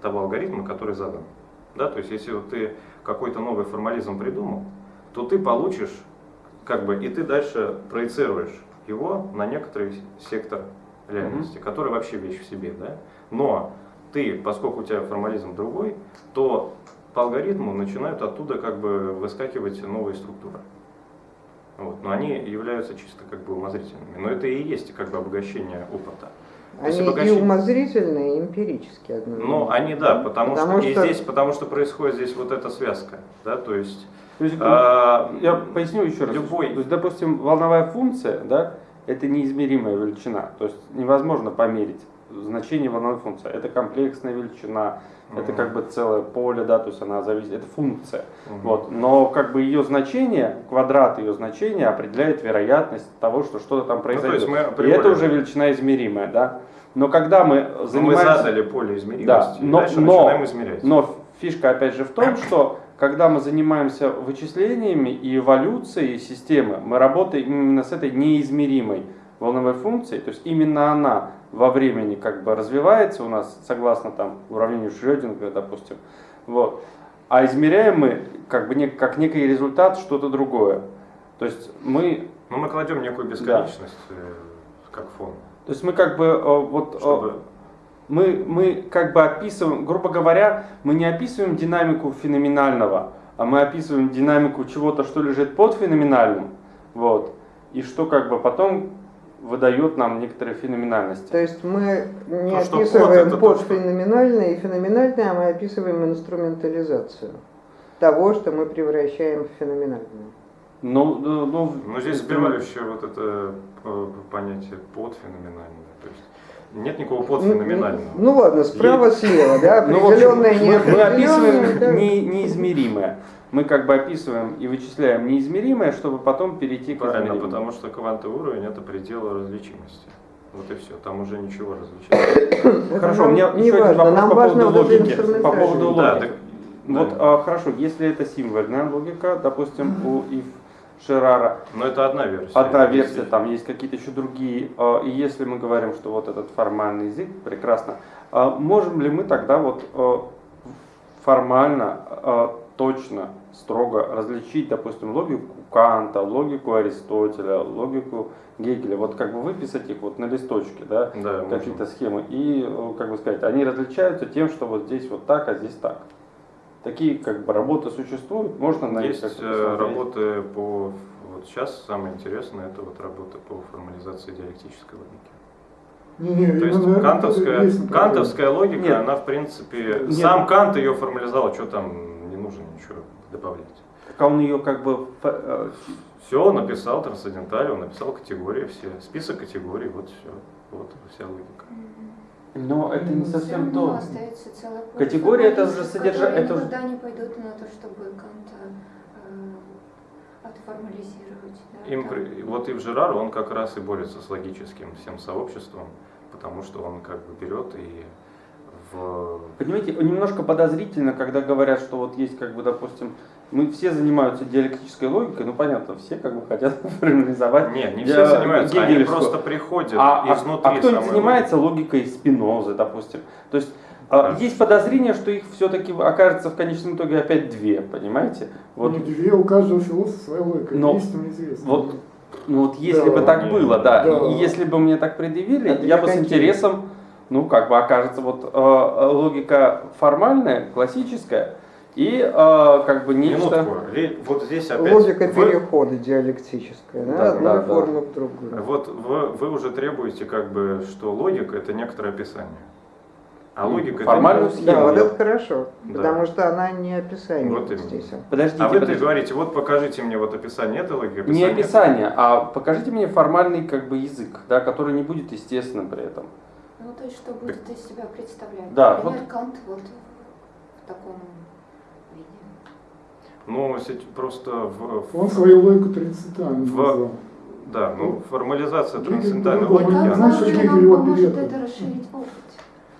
того алгоритма, который задан. Да, то есть если вот ты какой-то новый формализм придумал, то ты получишь как бы и ты дальше проецируешь его на некоторый сектор реальности, который вообще вещь в себе, да. Но ты, поскольку у тебя формализм другой, то по алгоритму начинают оттуда как бы выскакивать новые структуры. Вот. Но они являются чисто как бы умозрительными. Но это и есть как бы обогащение опыта. То Они и обогащение- умозрительные, и эмпирические одновременно. Ну, они да, потому, Потому что, и что- здесь, потому что происходит здесь вот эта связка, да, то есть То есть, а, Я поясню еще раз. Любой. То есть, допустим, волновая функция, да, это неизмеримая величина. То есть невозможно померить значение волновой функции. Это комплексная величина, это Мгм. как бы целое поле, да, то есть она зависит, это функция. Мгм. Вот. Но как бы ее значение, квадрат ее значения определяет вероятность того, что что-то там Ну, то произойдет. мы И это уже величина измеримая, да. Но когда мы Ну, мы занимаемся... задали поле измеримости, Да, и но, дальше но, начинаем измерять. но фишка опять же в том, что когда мы занимаемся вычислениями и эволюцией системы, мы работаем именно с этой неизмеримой волновой функцией, то есть именно она во времени как бы развивается у нас, согласно там уравнению Шрёдингера, допустим, вот. А измеряем мы как бы не, как некий результат что-то другое. То есть мы, Но мы кладем некую бесконечность э, как фон, то есть мы как бы э, вот э, чтобы мы, мы как бы описываем, грубо говоря, мы не описываем динамику феноменального, а мы описываем динамику чего-то, что лежит под феноменальным, вот, и что как бы потом выдает нам некоторые феноменальности. То есть мы не То, что описываем то, что- подфеноменальное и феноменальное, а мы описываем инструментализацию того, что мы превращаем в феноменальное. Ну, ну, ну, Но здесь сбивающее вот это э, понятие подфеноменальное. То есть нет никакого подфеноменального. Ну, ну ладно, справа-слева, да, Ну, в общем, определенное, мы, мы описываем да. не- неизмеримое. Мы как бы описываем и вычисляем неизмеримое, чтобы потом перейти к Правильно, измеримому. потому что квантовый уровень это предел различимости. Вот и все, там уже ничего различать. Это Хорошо, у меня еще один важно, вопрос нам по поводу логики. По поводу Да, логики. так- Вот, да. а, хорошо, если это символьная логика, допустим, у Ив Шерара, Но это одна версия. одна версия, там есть какие-то еще другие. а, И если мы говорим, что вот этот формальный язык, прекрасно, а можем ли мы тогда вот а, формально, точно, строго различить, допустим, логику Канта, логику Аристотеля, логику Гегеля, вот как бы выписать их вот на листочке, да, Да, какие-то схемы, и, э, как бы сказать, они различаются тем, что вот здесь вот так, а здесь так. Такие как бы работы существуют, можно на них Есть э, работы по... Вот сейчас самое интересное, это вот работа по формализации диалектической логики. Не-не, То есть именно кантовская, есть кантовская логика, Нет. она в принципе, Нет. сам Кант ее формализовал, что там не нужно ничего добавлять. Так а он ее как бы э, Все, он написал трансценденталь, он написал категории все, список категорий, вот все, вот вся логика. Но это не Всё совсем то. остается Категория это формалистов, же содержа- которые это же- никогда не пойдут на то, чтобы Канта э, отформализировать. Да, Им, там. вот и в Жерар он как раз и борется с логическим всем сообществом, потому что он как бы берет и в... Понимаете, немножко подозрительно, когда говорят, что вот есть, как бы, допустим, мы все занимаются диалектической логикой, ну понятно, все как бы хотят формализовать. Нет, не все занимаются, они просто приходят А, а- изнутри а кто-нибудь занимается логикой Спинозы, допустим. То есть а, есть подозрение, что их все-таки окажется в конечном итоге опять две, понимаете? Вот, Не две, у каждого философа своя логика, Но- истинно известно. вот, ну вот если Да. бы так Не, было, да, да. и если бы мне так предъявили, А я бы с интересом, ну как бы окажется вот э, логика формальная, классическая, и э, как бы нечто... Минутку. Вот здесь опять... Логика вы- перехода диалектическая, да, Да, одной да, да. формы в другую. Вот вы, вы уже требуете, как бы, что логика это некоторое описание. А логика формальную это... схему. Да, вот это хорошо, Да. потому что она не описание Вот именно. здесь. Подождите, А вы подождите. говорите, вот покажите мне вот описание этой логики. Не описание описание, а покажите мне формальный как бы язык, да, который не будет естественным при этом. Ну, то есть, что будет из себя представлять. Да, Например, вот- Кант вот в таком. Ну, сети- просто в, в- Он свою логику трансцендентальную В- назвал. да, ну формализация Гегель трансцендентальной логики, она- знаешь, что же Гегель его поможет это расширить опыт?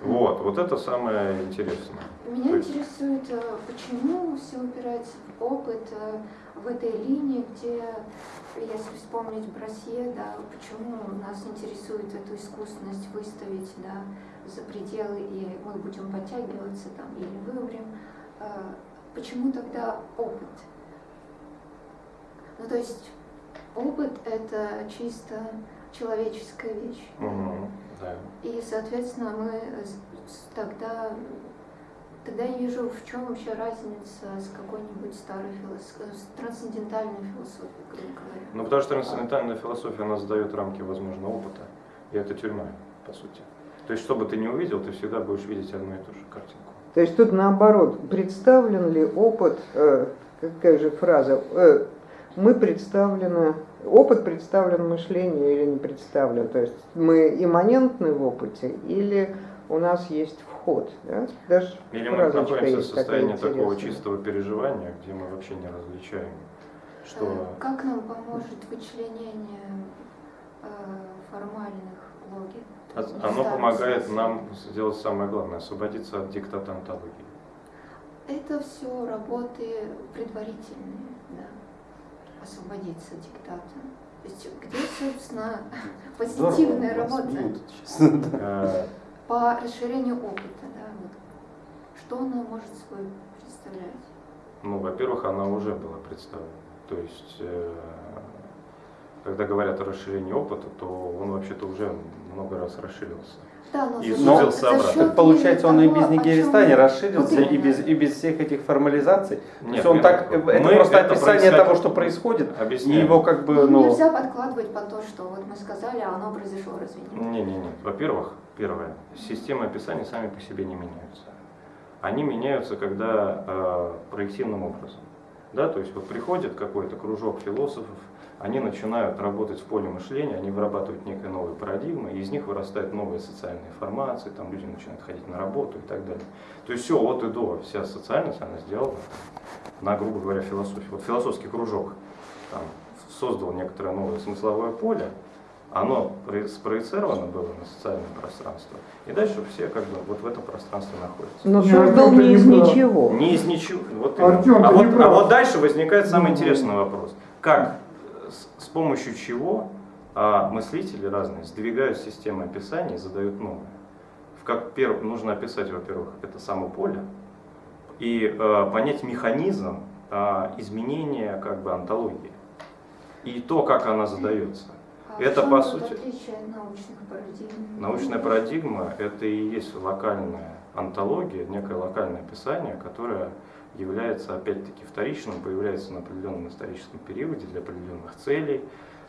вот, вот это самое интересное. Меня есть- интересует, э, почему все упирается в опыт э, в этой линии, где, если вспомнить Брасье, да, почему нас интересует эту искусственность выставить да, за пределы, и мы будем подтягиваться там или вымрем. Почему тогда опыт? Ну, то есть опыт – это чисто человеческая вещь. Мгм, да. И, соответственно, мы тогда, тогда я вижу, в чем вообще разница с какой-нибудь старой философией, с трансцендентальной философией, грубо говоря. Ну, потому что трансцендентальная философия, она задает рамки возможного опыта, и это тюрьма, по сути. То есть, что бы ты не увидел, ты всегда будешь видеть одну и ту же картинку. То есть тут наоборот, представлен ли опыт, э, какая же фраза, э, мы представлены, опыт представлен мышлению или не представлен, то есть мы имманентны в опыте или у нас есть вход, да? Даже Или мы находимся в состоянии такого чистого переживания, где мы вообще не различаем, что... Э, Как нам поможет вычленение э, формальных логик? Оно помогает нам сделать самое главное, освободиться от диктата онтологии. Это все работы предварительные, да. Освободиться от диктата. То есть где, собственно, позитивная Здорово, работа? да. Э, По расширению опыта, да, вот. Что она может собой представлять? Ну, во-первых, она уже была представлена. То есть, э, когда говорят о расширении опыта, то он вообще-то уже много раз расширился. Да, но И за обратно. счет Так получается, он и того, без о чем Нигеристани мы- расширился, и без, и без всех этих формализаций. То Нет, есть он нет, так, мы это просто это описание того, что происходит, и его как бы, Ну, ну... нельзя подкладывать под то, что вот мы сказали, а оно произошло, разве нет? Не-не-не. Во-первых, первое, системы описания сами по себе не меняются. Они меняются, когда э, проективным образом. Да, то есть вот приходит какой-то кружок философов, они начинают работать в поле мышления, они вырабатывают некие новые парадигмы, и из них вырастают новые социальные формации, там люди начинают ходить на работу и так далее. То есть все от и до, вся социальность, она сделана на, грубо говоря, философии. Вот философский кружок там, создал некоторое новое смысловое поле, оно про- спроецировано было на социальное пространство, и дальше все как бы вот в этом пространстве находятся. Но Не, создал не из ничего. Не из ничего. Вот Артем, а, вот, не а вот дальше возникает самый Ну. интересный вопрос. Как, помощью чего а, мыслители разные сдвигают системы описания и задают новые? В как перв, нужно описать, во-первых, это само поле и а, понять механизм а, изменения как бы антологии и то, как она задается. А Это, по сути- парадигм? Научная парадигма – это и есть локальная антология, некое локальное описание, которое является опять-таки вторичным, появляется на определенном историческом периоде для определенных целей.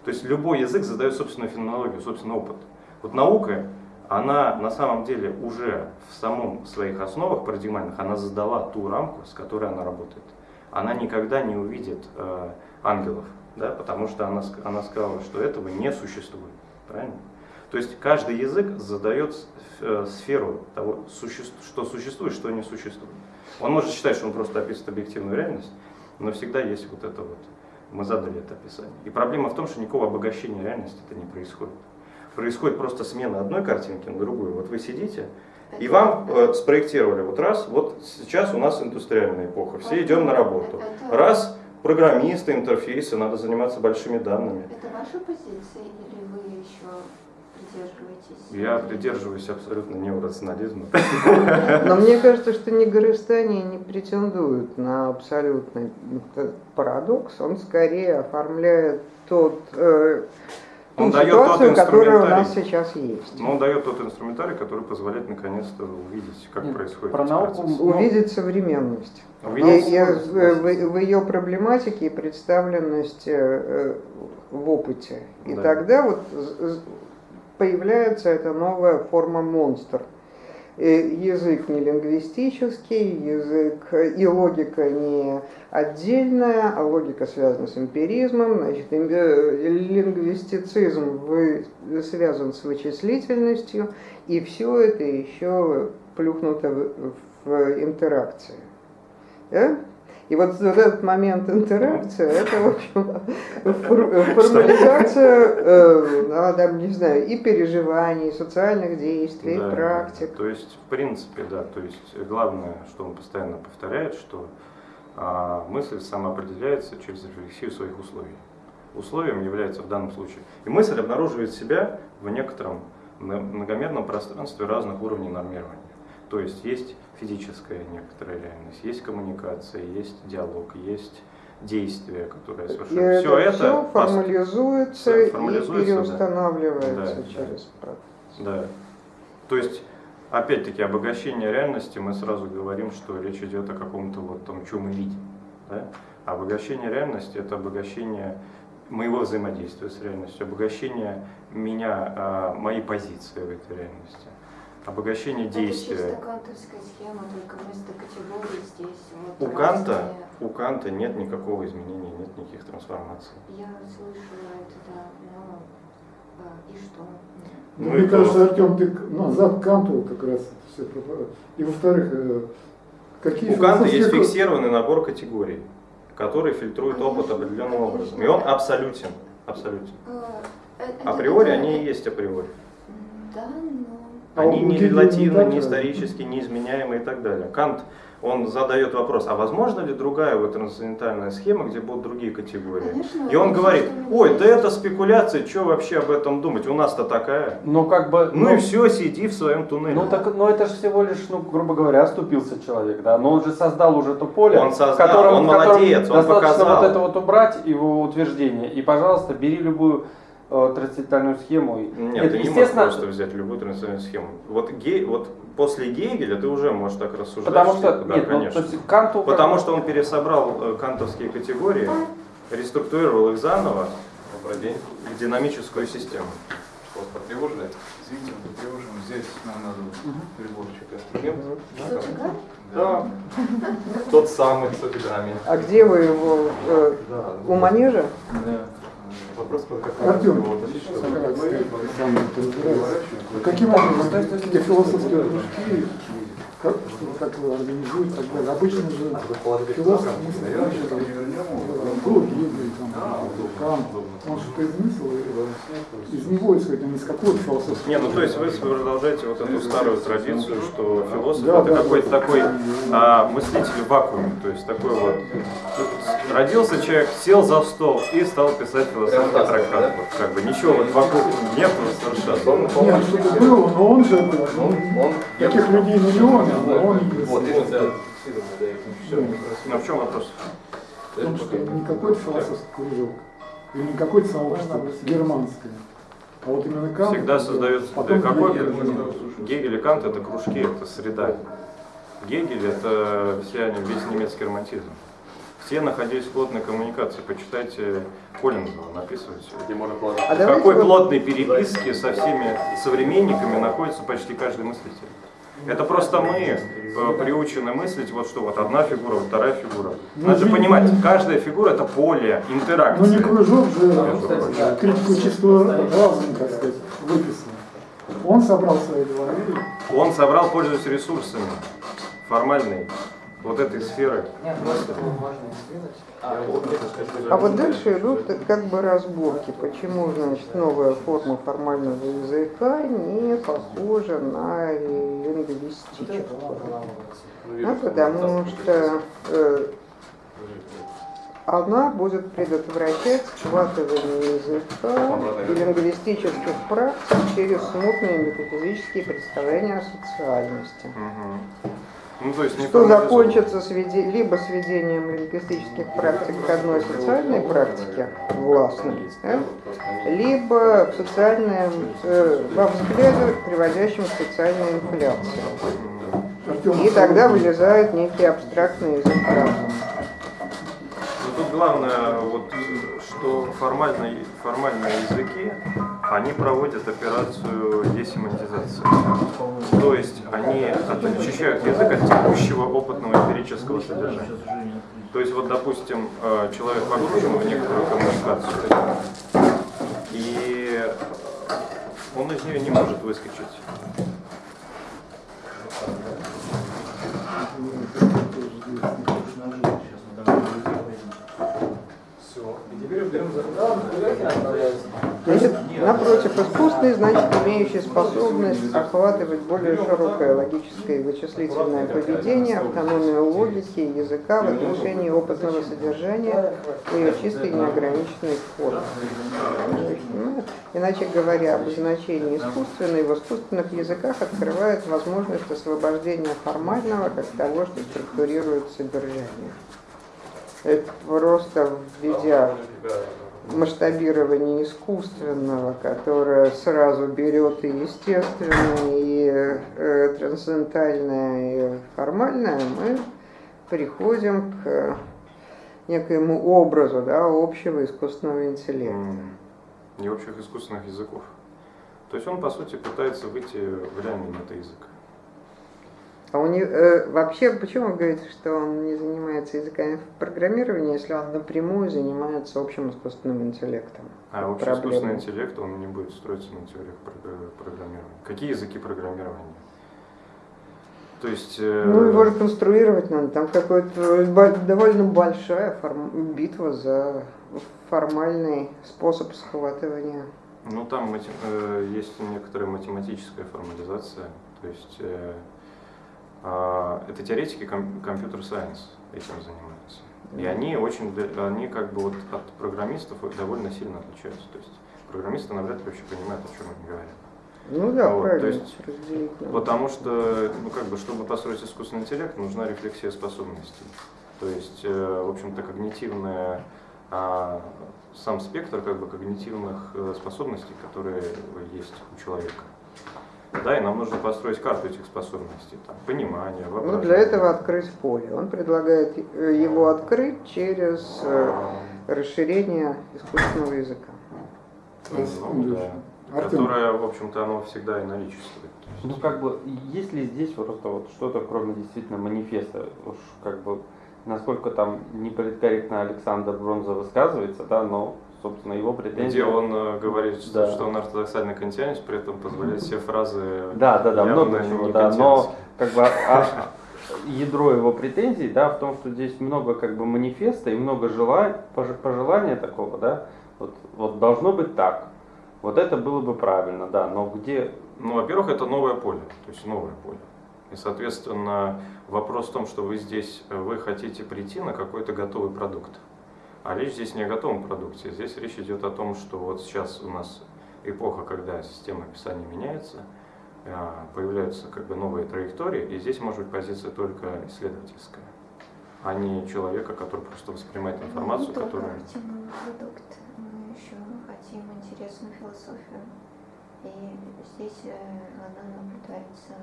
То есть любой язык задает собственную феноменологию, собственный опыт. Вот наука, она на самом деле уже в самом своих основах парадигмальных, она задала ту рамку, с которой она работает. Она никогда не увидит э, ангелов, да, потому что она, она сказала, что этого не существует. Правильно? То есть каждый язык задает э, сферу того, суще- что существует, что не существует. Он может считать, что он просто описывает объективную реальность, но всегда есть вот это вот. Мы задали это описание. И проблема в том, что никакого обогащения реальности это не происходит. Происходит просто смена одной картинки на другую. Вот вы сидите, и вам э, спроектировали вот раз, вот сейчас у нас индустриальная эпоха, все идем на работу. Раз, программисты, интерфейсы, надо заниматься большими данными. Это ваша позиция или вы еще придерживаетесь? Я придерживаюсь абсолютно неорационализма. Но мне кажется, что ни Горыстане не претендуют на абсолютный парадокс. Он скорее оформляет тот, э, ту Он дает тот ситуацию, которая у нас инструментарий. сейчас есть. Но он дает тот инструментарий, который позволяет наконец-то увидеть, как Нет, происходит про науку процесс. Увидеть современность. Увидеть и в, в ее проблематике и представленности э, в опыте. И Да. тогда вот появляется эта новая форма монстр. Э, Язык не лингвистический, язык э, и логика не отдельная, а логика связана с эмпиризмом. Значит, э, лингвистицизм вы- связан с вычислительностью, и все это еще плюхнуто в, в интеракции. Да? И вот, вот этот момент интеракции, это, в общем, фор- формализация, э, там, не знаю, и переживаний, и социальных действий, и Да, практик. да. То есть, в принципе, да, то есть главное, что он постоянно повторяет, что а, мысль самоопределяется через рефлексию своих условий. Условием является в данном случае. И мысль обнаруживает себя в некотором мно- многомерном пространстве разных уровней нормирования. То есть есть физическая некоторая реальность, есть коммуникация, есть диалог, есть действие, которое И совершается. это Все это все формализуется и формализуется, да. переустанавливается Да, да. через процесс. Да. То есть, опять-таки, обогащение реальности, мы сразу говорим, что речь идет о каком-то вот том, что мы видим. Да? А Обогащение реальности – это обогащение моего взаимодействия с реальностью, обогащение меня, а, моей позиции в этой реальности, обогащение Это действия. чисто кантовская схема, только вместо категории здесь вот У Канта, у Канта нет никакого изменения, нет никаких трансформаций. Я слышала это, да, но а, и что? Ну Мне и кажется, то. Артем, ты к- назад к Канту как раз это все И во-вторых, э, какие У Канта есть фиксированный набор категорий, который фильтрует опыт определенным образом. И он абсолютен. абсолютен. Э, э, это Априори такое- они и есть априори. Да, но Они у не релативны, не так не исторически, неизменяемы и так далее. Кант, он задает вопрос, а возможно ли другая вот трансцендентальная схема, где будут другие категории? Конечно, И он говорит, ой, да это спекуляция, что вообще об этом думать, у нас-то такая. Но как бы... Ну и все, сиди в своем туннеле. Ну так, но это же всего лишь, ну, грубо говоря, оступился человек, да. Но он же создал уже то поле, Он создал, в котором, он молодец, он достаточно показал. вот это вот убрать его утверждение. И, пожалуйста, бери любую трансцендентальную схему. И- Нет, ты не можешь естественно, просто взять любую трансцендентальную схему. Вот, Ге- вот после Гегеля ты уже можешь так рассуждать. Потому что, да, нет, ну, конечно. то есть Канту... Потому что он пересобрал э, кантовские категории, реструктурировал их заново в динамическую систему. Вас потревожили? Извините, мы потревожим. Здесь нам надо приборчик инструмент. Кто цыган? Да. Тот самый с. А где вы его? э, Да. у манежа? Вопрос Артем. Каким образом эти философские кружки, как, как вы организуете и так далее? Обычно же философ был Гегель, там, Кант, он что-то измыслил, и из него исходит, а не из какого-то философского. Не, ну то есть вы продолжаете вот эту старую традицию, что философ Да, это да, какой-то да. такой а, мыслитель в вакууме, то есть такой вот родился человек, сел за стол и стал писать философский трактат. Вот, как бы ничего вот вокруг нет совершенно. Нет, что-то было, но он же, ну, Он, таких людей миллионы, но он не Вот, все. Ну в чем вопрос? В том, что не какой-то философский кружок, или не какое-то сообщество германское, а вот именно Кант. Всегда создается потом да, какой Гегель. Гегель и Кант это кружки, это среда. Гегель это вся, весь немецкий романтизм. Все находились в плотной коммуникации. Почитайте Коллинзова, написывайте. Где можно положить. А В какой плотной переписке со всеми современниками находится почти каждый мыслитель. Это просто мы э, приучены мыслить, вот что вот одна фигура, вторая фигура. Надо же понимать, каждая фигура это поле, Ну не интеракции. кружок же критику чистого разума, так сказать, выписал. Он собрал свои говорили. Он собрал, пользуясь ресурсами формальной вот этой сферы. А вот дальше идут как бы разборки, почему, значит, новая форма формального языка не похожа на лингвистическую. Ну, потому что э, она будет предотвращать схватывание языка и лингвистических практик через смутные метафизические представления о социальности. Мгм. Ну, то есть не Что закончится сведе- либо сведением лингвистических практик к одной социальной практике, властной, да, либо в социальном, э, во взгляде, приводящем к социальной инфляции. И тогда вылезает некий абстрактный язык разума. Тут главное, вот, что формальные, формальные языки, они проводят операцию десемантизации. То есть они очищают язык от текущего опытного эмпирического содержания. То есть вот, допустим, э, человек погружен в некоторую коммуникацию, и он из нее не может выскочить. Значит, напротив, искусственный, значит, имеющий способность охватывать более широкое логическое и вычислительное поведение, автономию логики и языка в отношении опытного содержания и ее чистой неограниченной формы. Ну, Иначе говоря, обозначение искусственный в искусственных языках открывает возможность освобождения формального как того, что структурирует содержание. Это просто введя масштабирование искусственного, которое сразу берет и естественное, и э, трансцендентальное, и формальное, мы приходим к некоему образу да, общего искусственного интеллекта. И общих искусственных языков. То есть он, по сути, пытается выйти в реальный метаязык. А у него, э, вообще, почему вы говорите, что он не занимается языками программирования, если он напрямую занимается общим искусственным интеллектом? А общий Проблема. искусственный интеллект, он не будет строиться на теориях прог- программирования. Какие языки программирования? То есть... э, Ну, его реконструировать надо. Там какая-то довольно большая форм- битва за формальный способ схватывания Ну, там э, есть некоторая математическая формализация. То есть э, это теоретики ком- компьютер-сайенс этим занимаются. И они очень, они как бы вот от программистов довольно сильно отличаются. То есть программисты навряд ли вообще понимают, о чем они говорят. Ну да, Вот, правильно. то есть разделить надо. Потому что, ну как бы, чтобы построить искусственный интеллект, нужна рефлексия способностей. То есть, э, в общем-то, когнитивная, а, сам спектр как бы когнитивных э, способностей, которые есть у человека. Да, и нам нужно построить карту этих способностей, там, понимание, Ну, воображение. для этого открыть поле. Он предлагает э, его открыть через э, расширение искусственного языка. Ну, да. Которое, в общем-то, оно всегда и наличествует. Ну, как бы, есть ли здесь просто вот что-то, кроме действительно манифеста, уж как бы, насколько там неполиткорректно Александр Бронза высказывается, да, но, собственно, его претензии... Где он э, говорит, что, Да. что он ортодоксальный кантианец, при этом позволяет все фразы Да, да, да, много чего, да, но как бы а- ядро его претензий, да, в том, что здесь много как бы манифеста и много желай, пож- пожелания такого, да, вот, вот должно быть так, вот это было бы правильно, да, но где, Ну, во-первых, это новое поле, то есть новое поле. И, соответственно, вопрос в том, что вы здесь, вы хотите прийти на какой-то готовый продукт. А речь здесь не о готовом продукте, здесь речь идет о том, что вот сейчас у нас эпоха, когда система описания меняется, э, появляются как бы новые траектории, и здесь может быть позиция только исследовательская, а не человека, который просто воспринимает информацию, Мы не которая... продукт, мы еще хотим интересную философию. И здесь э, она наблюдается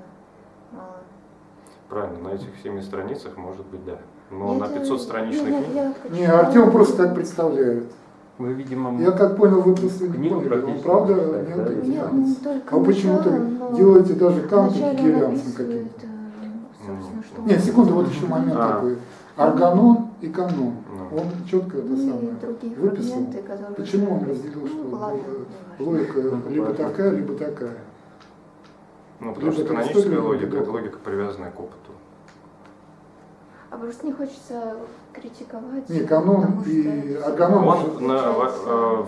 мало. Правильно, на этих семи страницах может быть да. Но Нет, на э, 500 страничной нет, я хочу- Не, Артем просто так представляет. вы, видимо, Я как понял, вы просто не поняли. Он правда не да? не только А вы почему-то делаете даже он гегелианцем каким-то. э, что Нет, секунду, вот еще момент А. такой. Органон и канон. Ну. Он четко это Ну самое выписал. Почему он разделил, что Ну, э, логика либо такая, либо такая? Ну, потому что каноническая логика это логика, привязанная к опыту. А просто не хочется критиковать. Не, канон и органон Он на, э,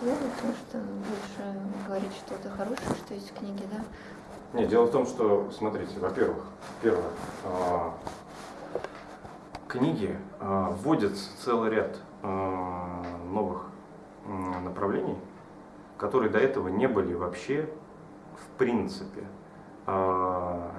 плохо, потому что больше говорить что-то хорошее, что есть в книге, да? Не, дело в том, что, смотрите, во-первых, первое, а, книги а, вводят целый ряд а, новых направлений, которые до этого не были вообще в принципе а,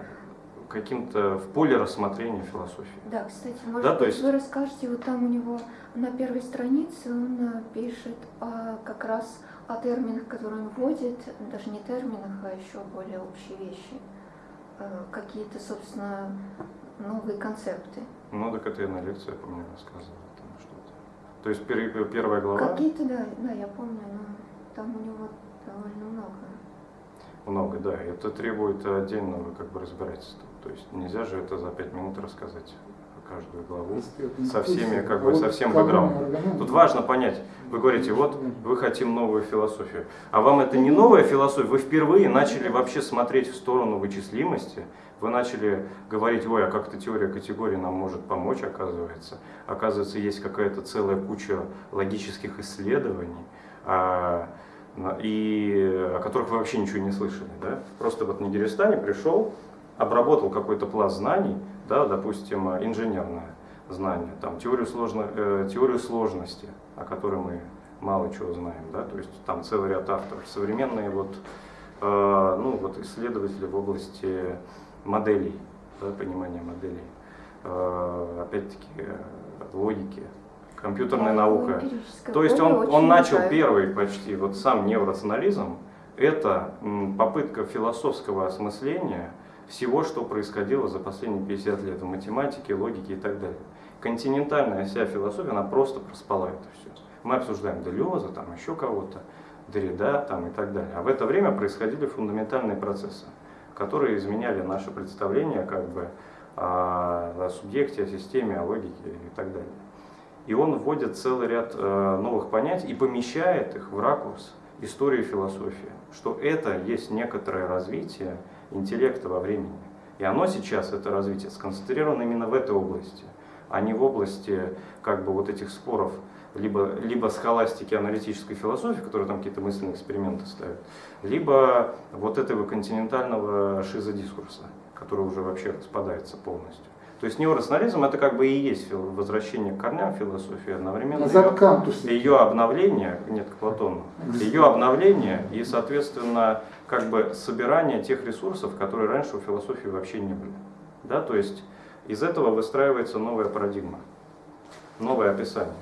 каким-то в поле рассмотрения философии. Да, кстати, может Да, то есть- вы расскажете, вот там у него на первой странице он э, пишет о- как раз о терминах, которые он вводит, даже не терминах, а еще более общие вещи. Э, Какие-то, собственно, новые концепты. Ну, так это я на лекции, я помню, рассказывал там что-то. То есть пер- первая глава, Какие-то, да, да, я помню, но там у него довольно много. Много, да, это требует отдельного как бы разбирательства. То есть нельзя же это за пять минут рассказать каждую главу. со всеми, как бы, со всем бэкграундом. Тут важно понять, вы говорите, вот вы хотим новую философию, а вам это не новая философия, вы впервые начали вообще смотреть в сторону вычислимости, вы начали говорить, ой, а как-то теория категорий нам может помочь, оказывается. Оказывается, есть какая-то целая куча логических исследований, а, и о которых вы вообще ничего не слышали. Да? Просто вот Нигеристане пришел, обработал какой-то пласт знаний, да, допустим, инженерное знание, там, теорию, сложно, э, теорию сложности, о которой мы мало чего знаем, да, то есть там целый ряд авторов, современные вот, э, ну, вот исследователи в области моделей, да, понимания моделей, Э, опять-таки э, логики, компьютерная наука. То есть он, он начал первый почти, вот сам неврационализм, это попытка философского осмысления всего, что происходило за последние 50 лет в математике, логике и так далее. Континентальная вся философия, она просто проспала это все. Мы обсуждаем Делеза, там еще кого-то, Derrida там, и так далее. А в это время происходили фундаментальные процессы, которые изменяли наше представление как бы, о субъекте, о системе, о логике и так далее. И он вводит целый ряд э, новых понятий и помещает их в ракурс истории философии, что это есть некоторое развитие интеллекта во времени. И оно сейчас, это развитие, сконцентрировано именно в этой области, а не в области как бы вот этих споров либо, либо схоластики аналитической философии, которые там какие-то мысленные эксперименты ставят, либо вот этого континентального шизодискурса, который уже вообще распадается полностью. То есть неорационализм это как бы и есть возвращение к корням философии, одновременно Назад ее, ее обновление, нет, к Платону, ее обновление и, соответственно, как бы собирание тех ресурсов, которые раньше у философии вообще не были. Да, то есть из этого выстраивается новая парадигма, новое описание.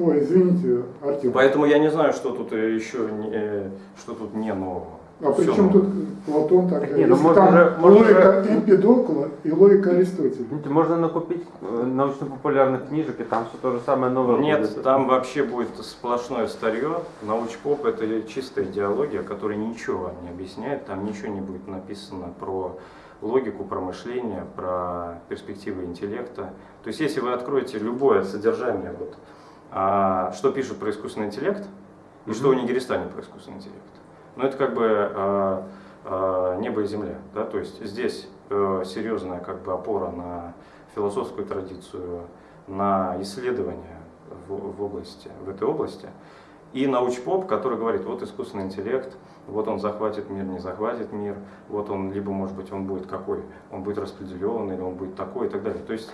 Ой, извините, Артем. Поэтому я не знаю, что тут э, еще э, что тут не нового. А при чем тут Платон тогда? Не, ну можно там же- можно логика Эмпидокла и логика Аристотеля. Можно накупить э, научно-популярных книжек, и там все то же самое новое Нет, будет. там вообще будет сплошное старье. Научпоп это чистая идеология, которая ничего не объясняет. Там ничего не будет написано про логику, про мышление, про перспективы интеллекта. То есть если вы откроете любое содержание, вот, а, что пишут про искусственный интеллект, и что у Нигеристане про искусственный интеллект. Ну это как бы а, а, небо и земля. Да? То есть здесь э, серьезная как бы опора на философскую традицию, на исследования в области, в этой области. И научпоп, который говорит, вот искусственный интеллект, вот он захватит мир, не захватит мир, вот он, либо, может быть, он будет какой, он будет распределен, или он будет такой и так далее. То есть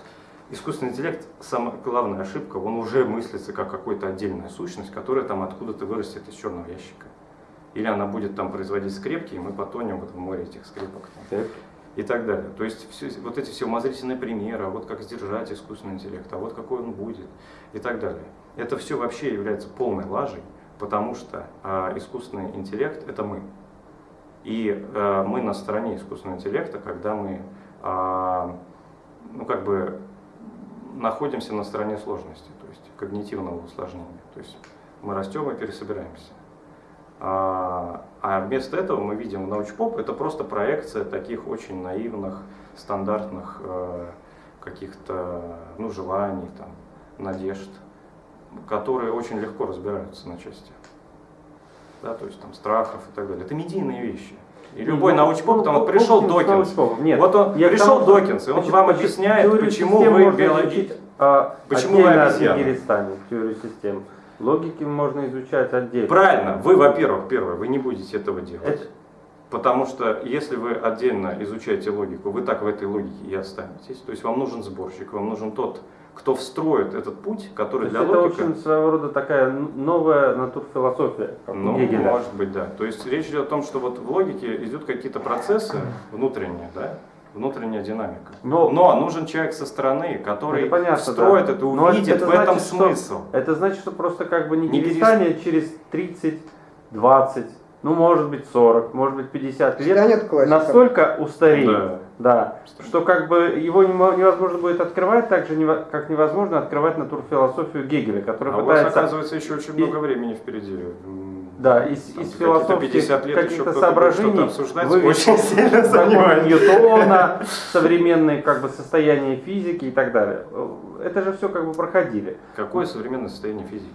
искусственный интеллект, самая главная ошибка, он уже мыслится как какая-то отдельная сущность, которая там откуда-то вырастет из черного ящика. Или она будет там производить скрепки, и мы потонем вот в море этих скрепок. там Так. и так далее. То есть все, вот эти все умозрительные примеры, а вот как сдержать искусственный интеллект, а вот какой он будет и так далее. Это все вообще является полной лажей, потому что а, искусственный интеллект это мы. И а, мы на стороне искусственного интеллекта, когда мы а, ну, как бы находимся на стороне сложности, то есть когнитивного усложнения. То есть мы растем и пересобираемся. А, а вместо этого мы видим научпоп, это просто проекция таких очень наивных, стандартных э, каких-то ну, желаний, там, надежд, которые очень легко разбираются на части. Да, то есть там страхов и так далее. Это медийные вещи. И любой Ну, научпоп, ну, там вот ну, пришел ну, Докинс. Нет. вот он Я пришел тому, Докинс, и он почему- вам объясняет, почему вы биологи- а, Почему вы обезьяны? Теорию систем. Логики можно изучать отдельно. Правильно, вы, во-первых, первое, вы не будете этого делать. Это- Потому что если вы отдельно изучаете логику, вы так в этой логике и останетесь. То есть вам нужен сборщик, вам нужен тот, кто встроит этот путь, То который есть для это логики... очень своего рода такая новая натурфилософия, Ну, Гегеля. может быть, да. То есть речь идет о том, что вот в логике идут какие-то процессы внутренние, да, внутренняя динамика. Но- Но нужен человек со стороны, который Это понятно, встроит да. это, увидит это в этом значит, что- смысл. Это значит, что просто как бы Не Нигеристане через 30, 20, ну может быть 40, может быть 50 лет Станет классиком. настолько устареет, Да. да, что как бы его невозможно будет открывать, так же как невозможно открывать натурфилософию Гегеля, который А у вас, пытается оказывается, еще очень И- много времени впереди. Да, из, из философских 50 лет еще каких-то соображений очень сильно закон сомневаюсь. Ньютона, современные как бы состояния физики и так далее. Это же все как бы проходили. Какое современное состояние физики?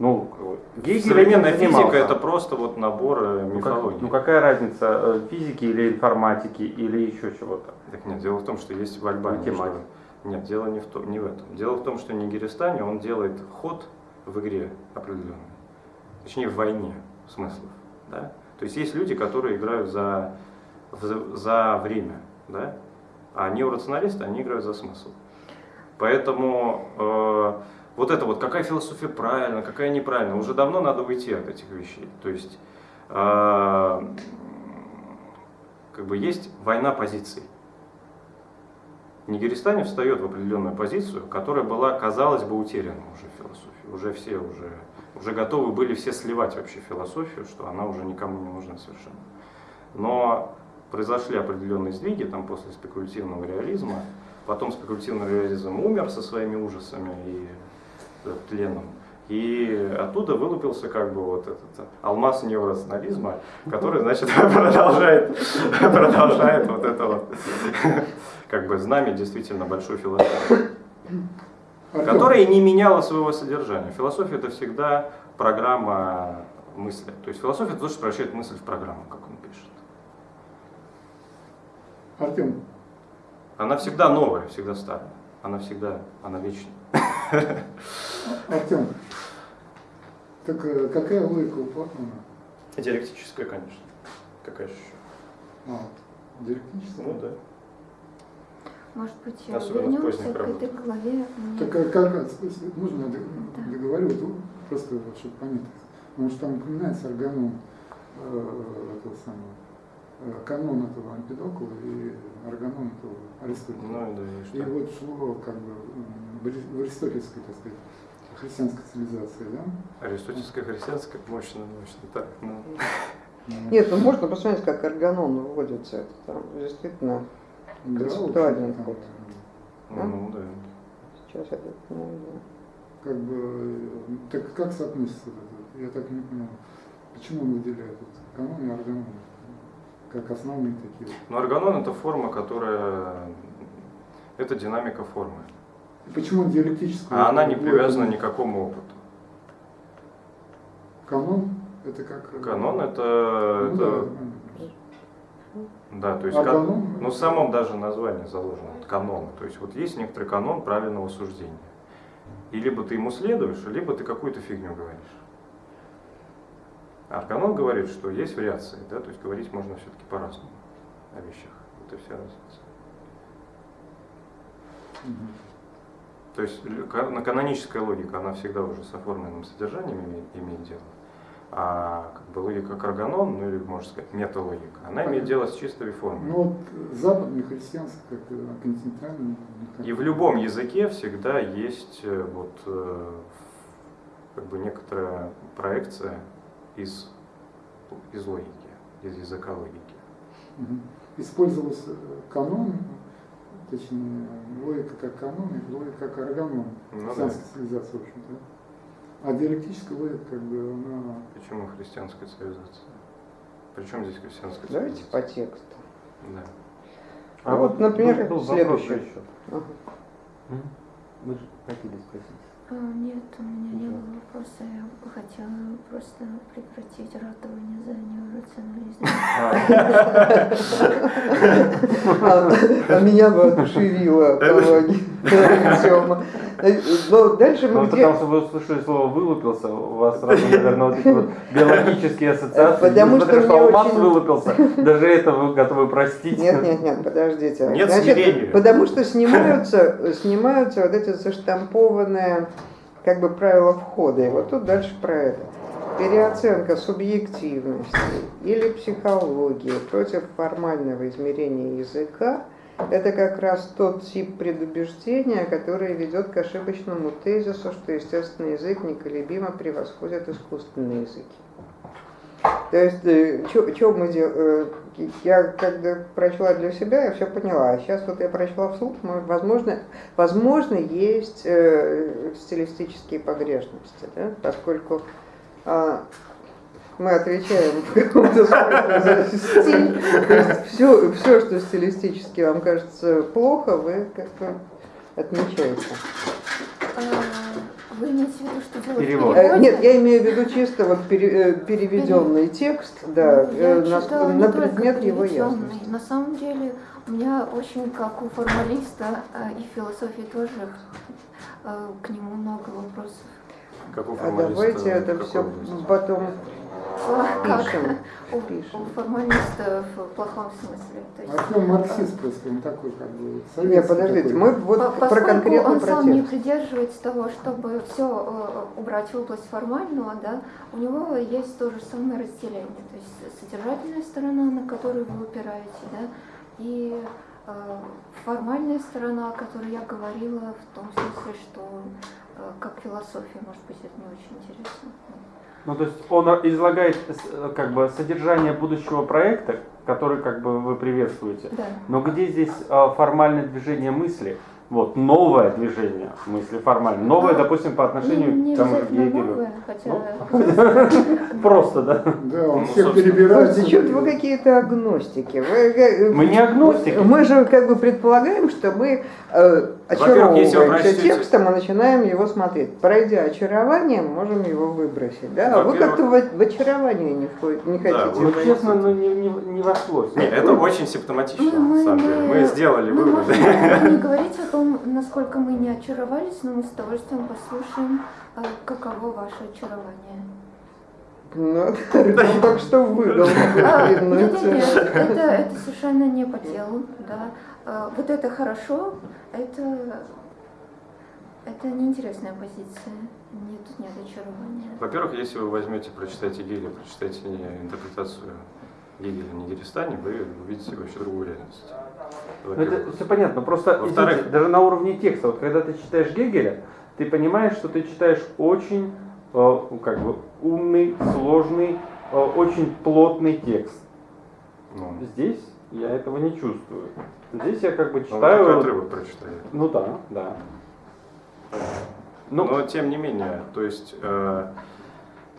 Ну, Гегель Современная физика это просто вот набор э, Ну, как- мифологии. ну какая разница, э, физики или информатики или еще чего-то? Так нет, дело в том, что есть в Альбании. Математика. что- Нет, дело не в, том, не в этом. Дело в том, что Нигеристане он делает ход в игре определенный. Точнее, в войне смыслов. Да? То есть есть люди, которые играют за, за, время. Да? А неорационалисты, они играют за смысл. Поэтому э, вот это вот, какая философия правильна, какая неправильна, уже давно надо уйти от этих вещей. То есть э, как бы есть война позиций. Нигеристане встает в определенную позицию, которая была, казалось бы, утеряна уже в философии. Уже все уже, уже готовы были все сливать вообще философию, что она уже никому не нужна совершенно. Но произошли определенные сдвиги там после спекулятивного реализма. Потом спекулятивный реализм умер со своими ужасами и э, тленом. И оттуда вылупился как бы вот этот э, алмаз неорационализма, который, значит, продолжает, продолжает вот это вот, как бы знамя действительно большой философии, Артем, которая не меняла своего содержания. Философия это всегда программа мысли. То есть философия это то, что превращает мысль в программу, как он пишет. Артем, Она всегда новая, всегда старая. Она всегда, она вечная. Артем, Так э, какая логика у Платона? Диалектическая, конечно. Какая еще? А, диалектическая? Ну да. Может быть, Особенно вернемся к этой главе. Мне- Так а как, а, с- можно Да. договорю, вот, просто вот, чтобы понять. Потому что там упоминается органон, э, этого самого, э, канон этого Ампидокла и органон этого Аристотеля. Ну да, и вот шло как бы в ари- в аристотельской, так сказать, христианской цивилизации, да? Аристотельская христианская, мощно, мощно. Так, ну. Нет, ну можно посмотреть, как органон выводится. Это там действительно концептуальный вот, ход. Ну, ну да. сейчас я это не. Как бы, так как соотносится это? Я так не понял. Почему он выделяет вот канон и органон? Как основные такие. вот? Но органон это форма, которая... Это динамика формы. И Почему он диалектическую? А она не привязана ни к какому опыту. Канон это как... Канон это... ну, да, это да. Да, то есть А как- канон? ну, в самом даже названии заложено вот канон. То есть вот есть некоторый канон правильного суждения. И либо ты ему следуешь, либо ты какую-то фигню говоришь. А канон говорит, что есть вариации, да, то есть говорить можно все-таки по-разному о вещах. Это вся разница. То есть на- каноническая логика, она всегда уже с оформленным содержанием имеет, имеет дело. А как бы логика карганон, ну или можно сказать металогика, она имеет дело с чистой формой. Ну вот западный христианский, как э, континентальный. как- И в любом языке всегда есть э, вот э, как бы некоторая проекция из, из логики, из языка логики. Использовался канон, точнее, логика как канон и логика как органон Ну да. цивилизации, в общем-то. А диалектическая логика, как бы, она... Почему христианская цивилизация? Причем здесь христианская Давайте по цивилизация? тексту. Да. А вот, например, был вопрос следующее. еще. Ага. Вы же хотели спросить. А, Нет, у меня не было вопроса. Я бы хотела просто прекратить ратование за неорационализм. А а меня бы Тёма. Но дальше Ну, мы потому где... что вы услышали слово «вылупился», у вас сразу, наверное, вот эти вот биологические ассоциации. Потому что что Алмаз вылупился, даже это вы готовы простить. Нет, нет, нет, подождите. Нет смирения. потому что снимаются, снимаются вот эти заштампованные как бы правила входа. И вот тут дальше про это. Переоценка субъективности или психологии против формального измерения языка – это как раз тот тип предубеждения, который ведет к ошибочному тезису, что естественный язык неколебимо превосходит искусственные языки. То есть, что мы делаем? Я когда прочла для себя, я все поняла. А сейчас вот я прочла вслух, возможно, возможно, есть э, стилистические погрешности, да? поскольку а, мы отвечаем в каком-то стиль. То есть все, все, что стилистически вам кажется плохо, вы как бы отмечаете. А, Вы имеете в виду, что делать Перевод. в Э, переводе? Нет, я имею в виду чисто вот пере- э, переведенный текст, да, Ну, я э, на, читала на предмет его ясности. На самом деле, у меня очень, как у формалиста и в философии тоже, к нему много вопросов. Как у А формалиста давайте это все потом Как пишем. у, Пишем. у формалиста в плохом смысле. То есть, Артем марксист просто, он такой, как бы, Нет, подождите, такой. мы вот По- про Поскольку конкретный он сам не протест. придерживается того, чтобы все убрать в область формального, да, у него есть то же самое разделение, то есть содержательная сторона, на которую вы упираете, да, и э, формальная сторона, о которой я говорила, в том смысле, что э, как философия, может быть, это не очень интересно. Ну, то есть он излагает как бы содержание будущего проекта, который как бы вы приветствуете. Да. Но где здесь а, формальное движение мысли? Вот, новое движение мысли формально. Новое, А, допустим, по отношению не, не к тому же Гегелю. новое, хотя Просто, да? Да, он Ну, всех собственно. перебирает. Слушайте, что-то вы какие-то агностики. Вы, э, Мы не агностики. Мы же как бы предполагаем, что мы э, очаровываемся прочтете- текстом и начинаем его смотреть. Пройдя очарование, можем его выбросить. Да? А вы как-то в, в очарование не, входите, не Да, хотите Ну, честно, ну, не, не, не вошлось. Нет, это очень симптоматично, Мы- мы на самом деле. Мы сделали Мы выводы. можем не говорить о том, насколько мы не очаровались, но мы с удовольствием послушаем, э, каково ваше очарование. Ну, только что выдал. А, Нет, нет, это. нет, это, это совершенно не по делу, да. А, Вот это хорошо, это, это неинтересная позиция. Нет, тут нет очарования. Во-первых, если вы возьмете, прочитаете Гегеля, прочитаете интерпретацию Гегеля на Дерестане, вы увидите вообще другую реальность. Ну, Это все понятно. Просто извините, даже на уровне текста, вот когда ты читаешь Гегеля, ты понимаешь, что ты читаешь очень э, ну, как бы умный, сложный, э, очень плотный текст. Ну, Здесь я этого не чувствую. Здесь я как бы ну, читаю. такой отрывок прочитали. Ну да, да. Ну, Но тем не менее, то есть э,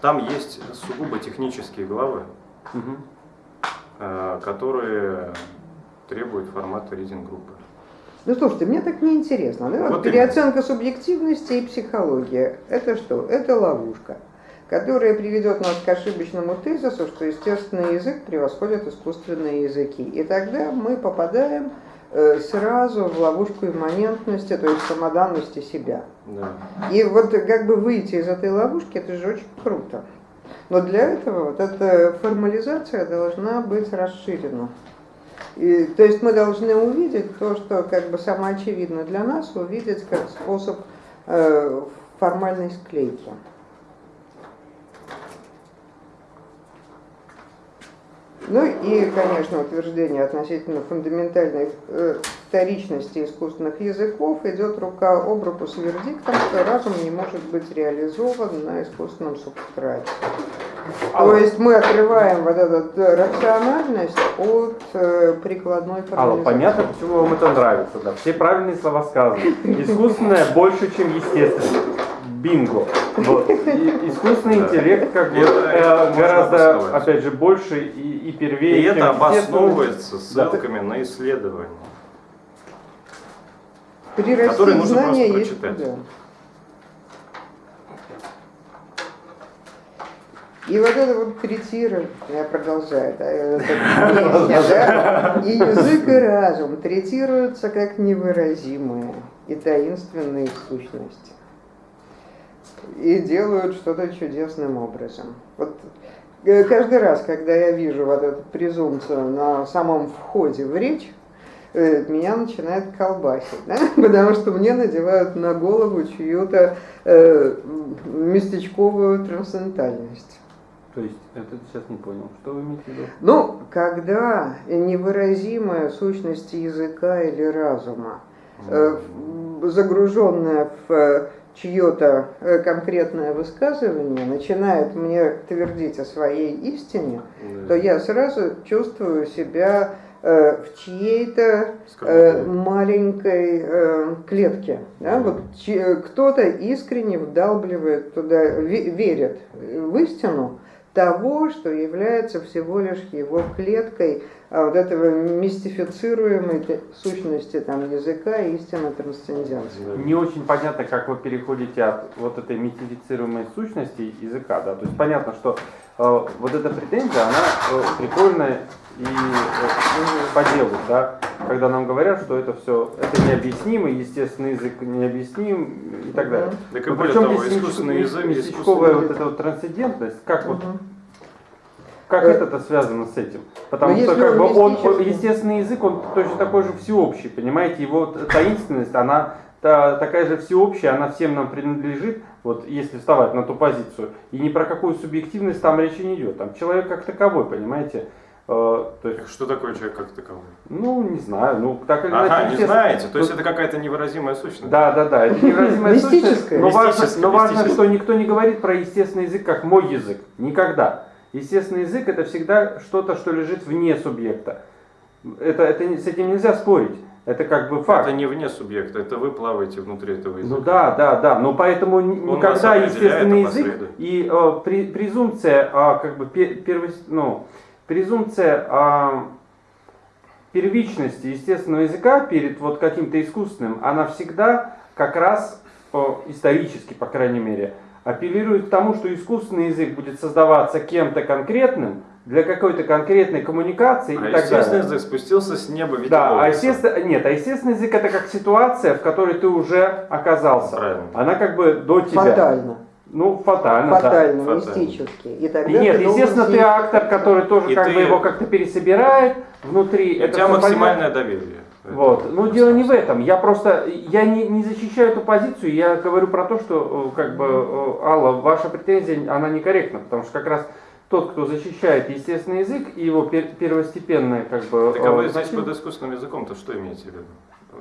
там есть сугубо технические главы, мгм. Э, которые требуют формата ридинг-группы. Ну слушайте, мне так неинтересно. Да? Вот Вот переоценка субъективности и психология. Это что? Это ловушка, которая приведет нас к ошибочному тезису, что естественный язык превосходит искусственные языки. И тогда мы попадаем э, сразу в ловушку имманентности, то есть самоданности себя. Да. И вот как бы выйти из этой ловушки, это же очень круто. Но для этого вот эта формализация должна быть расширена. И, то есть мы должны увидеть то, что как бы самоочевидно для нас, увидеть как способ э, формальной склейки. Ну и, конечно, утверждение относительно фундаментальной э, вторичности искусственных языков идет рука об руку с вердиктом, что разум не может быть реализован на искусственном субстрате. То есть мы отрываем вот эту э, рациональность от э, прикладной Алла, формализации. понятно, почему вам это нравится, да. Все правильные слова сказаны. Искусственное больше, чем естественное. Бинго. Вот. И искусственный Да. интеллект как бы Это- э, гораздо, опять же, больше и, и первее, И это обосновывается Да. ссылками на исследования. Прирастить которые нужно знания просто есть прочитать. куда. И вот это вот третирование, я продолжаю, да, это песня, да, и язык и разум третируются как невыразимые и таинственные сущности. И делают что-то чудесным образом. Вот э, каждый раз, когда я вижу вот эту презумпцию на самом входе в речь, э, меня начинает колбасить, да? потому что мне надевают на голову чью-то э, местечковую трансцендентальность. То есть, это сейчас не понял. Что вы имеете в виду? Ну, когда невыразимая сущность языка или разума, э, загруженная в чье-то э, конкретное высказывание, начинает мне твердить о своей истине, то я сразу чувствую себя э, в чьей-то э, маленькой э, клетке. Да? Вот кто-то искренне вдалбливает туда, ве- верит в истину того, что является всего лишь его клеткой а, вот этого мистифицируемой сущности там, языка и истинно трансценденции. Не очень понятно, как вы переходите от вот этой митифицируемой сущности языка, да, то есть понятно, что э, вот эта претензия, она э, прикольная и э, по делу, да, когда нам говорят, что это все, это необъяснимо, естественный язык необъясним и так далее. Так и более причем того, искусственный язык, искусственный- вот эта вот трансцендентность, как вот Мгм. Как Э, это связано с этим? Потому но что как бы он мистический- естественный язык, он точно такой же всеобщий, понимаете? Его таинственность, она та- такая же всеобщая, она всем нам принадлежит, вот если вставать на ту позицию. И ни про какую субъективность там речи не идет. Там человек как таковой, понимаете? Э, то есть, Что такое человек как таковой? ну, не знаю, ну, так или Ага, иначе, не естественно. знаете, то есть Ну, это какая-то невыразимая сущность. Да, да, да, это невыразимая сущность, но важно, но важно, что никто не говорит про естественный язык как мой язык. Никогда. Естественный язык это всегда что-то, что лежит вне субъекта. Это, это, с этим нельзя спорить. Это как бы факт. Это не вне субъекта, это вы плаваете внутри этого языка. Ну да, да, да. Но поэтому Он никогда естественный язык и э, при- презумпция, а, как бы пе- первос- ну, презумпция а, первичности естественного языка перед вот каким-то искусственным, она всегда как раз э, исторически, по крайней мере, апеллирует к тому, что искусственный язык будет создаваться кем-то конкретным для какой-то конкретной коммуникации А и так естественный далее. язык спустился с неба в виде Да, а естественно, нет, а естественный язык это как ситуация, в которой ты уже оказался. Правильно. Она как бы до тебя. Фатально. Ну, фатально, да. фатально, фатально. мистически. И тогда И нет, ты естественно, ты актор, который тоже И как ты- бы его как-то пересобирает внутри. У это тебя максимальное доверие. Вот. Ну, дело не в этом. Я просто, я не, не защищаю эту позицию, я говорю про то, что, э, как бы, э, Алла, ваша претензия, она некорректна, потому что как раз тот, кто защищает естественный язык и его пер- первостепенное, как бы... Так а вы э, значение- под искусственным языком-то что имеете в виду?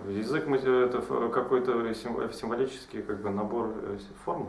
Язык это какой-то сим- символический как бы набор форм?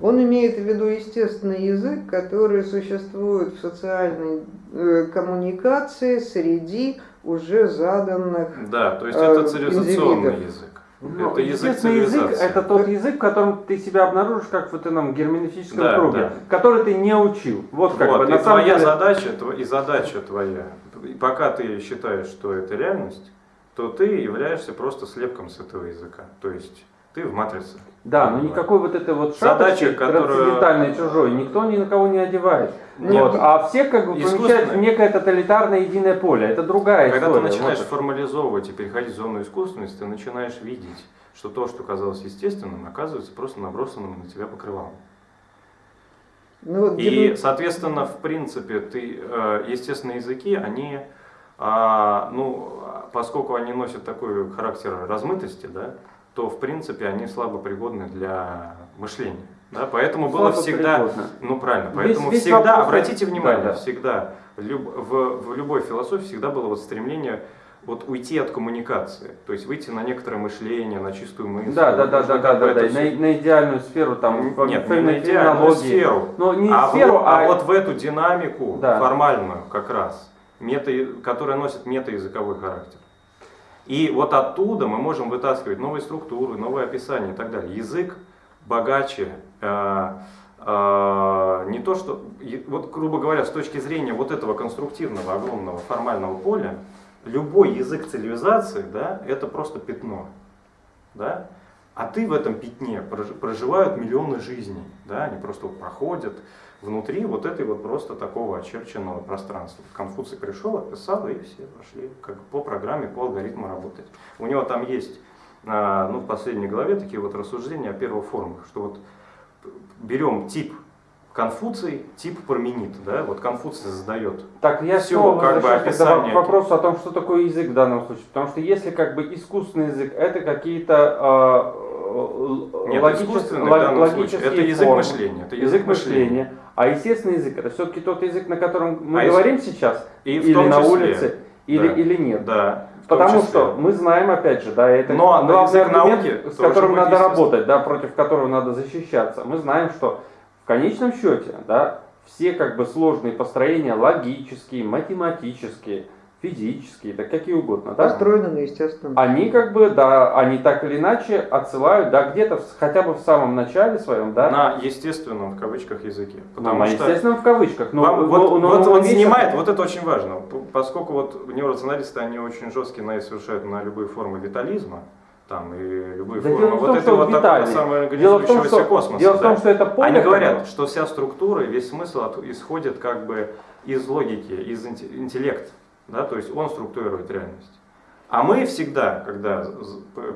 Он имеет в виду естественный язык, который существует в социальной э, коммуникации среди уже заданных. Да, то есть Э, это цивилизационный индивидов. язык. Ну, это язык язык это тот язык, в котором ты себя обнаружишь как в этом герменевтическом Да, круге, да. который ты не учил. Вот как Вот, бы и на самом твоя деле. задача, и задача твоя, и пока ты считаешь, что это реальность, то ты являешься просто слепком с этого языка. То есть ты в матрице. Да, но никакой вот этой вот Задача, которую- чужой никто ни на кого не одевает. Нет. Вот, а все как бы помещают в некое тоталитарное единое поле. Это другая Когда ты история. начинаешь Вот. формализовывать и переходить в зону искусственности, ты начинаешь видеть, что то, что казалось естественным, оказывается просто набросанным на тебя покрывалом. Ну, вот И, герм- соответственно, в принципе, ты, э, естественные языки, они, а, ну, поскольку они носят такой характер размытости, да, то, в принципе, они слабо пригодны для мышления. Да, поэтому было Слабо всегда, пригодны. ну правильно, Весь- поэтому весь всегда, вопрос- обратите да, внимание, да. всегда, люб- в, в любой философии всегда было вот стремление вот уйти от коммуникации, то есть выйти на некоторое мышление, на чистую мысль. Да, да, да, да, да, да, да, на, на идеальную сферу там, Нет, не на идеальную сферу. Ну, не а, сферу, в, а, а вот в эту динамику Да. формальную как раз, мета, которая носит метаязыковой характер. И вот оттуда мы можем вытаскивать новые структуры, новые описания и так далее. Язык богаче, э, э, не то что, вот грубо говоря, с точки зрения вот этого конструктивного, огромного формального поля, любой язык цивилизации, да, это просто пятно, да, а ты в этом пятне прож- проживают миллионы жизней, да, они просто проходят внутри вот этой вот просто такого очерченного пространства. Конфуций пришел, описал, и все пошли как по программе, по алгоритму работать. У него там есть, а, ну, в последней главе такие вот рассуждения о первых формах, что вот берем тип Конфуций, тип Парменид, да, вот Конфуций задает Так, я Всё, снова как бы описание. к вопросу о том, что такое язык в данном случае. Потому что если как бы искусственный язык, это какие-то э, Нет, логичес- искусственный в лог- данном случае логические это язык формы. мышления. Это язык мышления. А естественный язык это все-таки тот язык, на котором мы А говорим сейчас, И или на числе, улице, или, да. или нет. Да. Потому числе. что мы знаем, опять же, да, это Но главный язык аргумент, науки с которым надо работать, да, против которого надо защищаться. Мы знаем, что в конечном счете, да, все как бы сложные построения, логические, математические, физические, да какие угодно, да, Построено на естественном. они как бы, да, они так или иначе отсылают, да, где-то хотя бы в самом начале своем, да, на естественном в кавычках языке. ну, Потому на что естественном в кавычках. Но, вам- но- вот, но- вот но он вещь- снимает, вот это очень важно, поскольку вот неорационалисты, они очень жесткие на совершают на любые формы витализма, там и любые Да формы дело не в вот том, этого что вот том, самоорганизующегося что, космоса. дело в том, да. что это поле, Они говорят, что вся структура и весь смысл от- исходит как бы из логики, из инте- интеллекта, да, то есть он структурирует реальность. А мы всегда, когда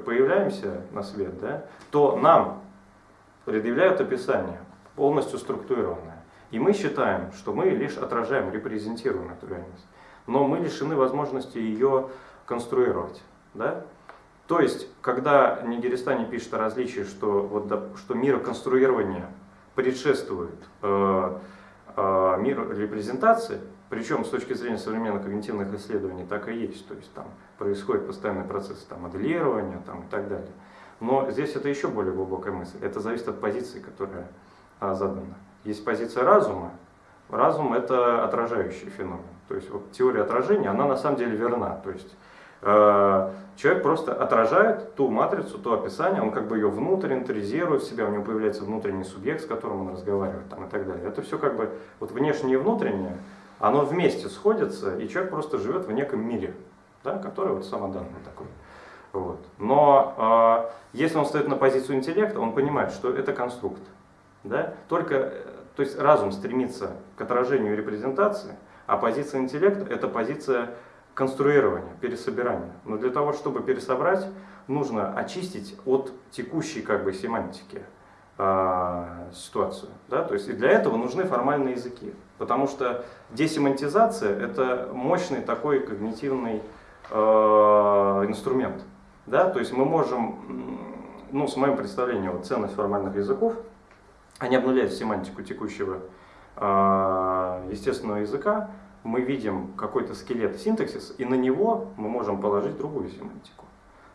появляемся на свет, да, то нам предъявляют описание, полностью структурированное. И мы считаем, что мы лишь отражаем, репрезентируем эту реальность. Но мы лишены возможности ее конструировать. Да? То есть, когда Нигеристани пишет о различии, что, вот, что мироконструирование предшествует э, э, миру репрезентации, причем с точки зрения современных когнитивных исследований так и есть, то есть там происходит постоянный процесс там, моделирования там, и так далее. Но здесь это еще более глубокая мысль. Это зависит от позиции, которая а, задана. Есть позиция разума. Разум это отражающий феномен. То есть вот теория отражения, она на самом деле верна. То есть э, человек просто отражает ту матрицу, то описание, он как бы ее внутрь интеризирует в себя, у него появляется внутренний субъект, с которым он разговаривает там, и так далее. Это все как бы вот внешнее и внутреннее, оно вместе сходится, и человек просто живет в неком мире, да, который вот самоданный такой. Вот. Но э, если он стоит на позицию интеллекта, он понимает, что это конструкт. Да? Только, э, то есть разум стремится к отражению и репрезентации, а позиция интеллекта это позиция конструирования, пересобирания. Но для того, чтобы пересобрать, нужно очистить от текущей как бы семантики а, ситуацию. Да? То есть и для этого нужны формальные языки. Потому что десемантизация – это мощный такой когнитивный э, инструмент. Да? То есть мы можем, ну, с моим представлением, вот, ценность формальных языков, они обнуляют семантику текущего э, естественного языка, мы видим какой-то скелет синтаксис, и на него мы можем положить другую семантику.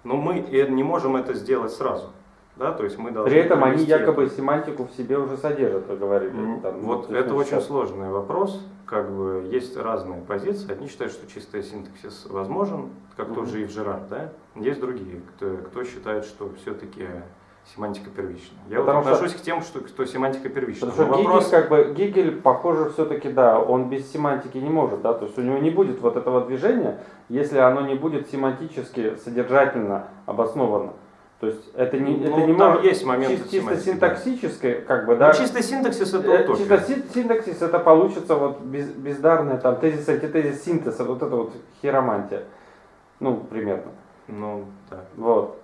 Но мы э, не можем это сделать сразу. Да? То есть мы должны При этом они якобы это. семантику в себе уже содержат, вы говорили. М, там, Вот есть, это ну, очень сложный вопрос. Как бы есть разные позиции. Одни считают, что чистый синтаксис возможен, как Мгм. тот же Евжерар, да? Есть другие, кто, кто считает, что все-таки семантика первична. Я вот Потому что- отношусь к тем, что, кто семантика первична. Потому что вопрос, Гегель, как бы, Гегель, похоже, все-таки, да, он без семантики не может, да, то есть у него не будет вот этого движения, если оно не будет семантически, содержательно обосновано. То есть это не, это ну, не там может есть моменты чис- чисто синтаксическое, как бы, Ну, да. чистый синтаксис это Э, утопия. Чисто син- синтаксис это получится вот без, бездарная там тезис, антитезис, синтез, вот это вот хиромантия. Ну, примерно. Ну, да. Вот.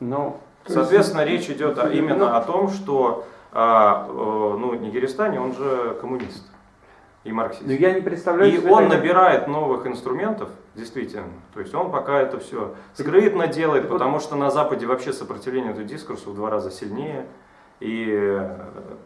Ну, Соответственно, речь идет о- именно о том, что а, э, ну, Нигеристани, он же коммунист и марксист. ну я не представляю И он таких- набирает новых инструментов, действительно. То есть он пока это все скрытно делает, потому что на Западе вообще сопротивление этому дискурсу в два раза сильнее. И э,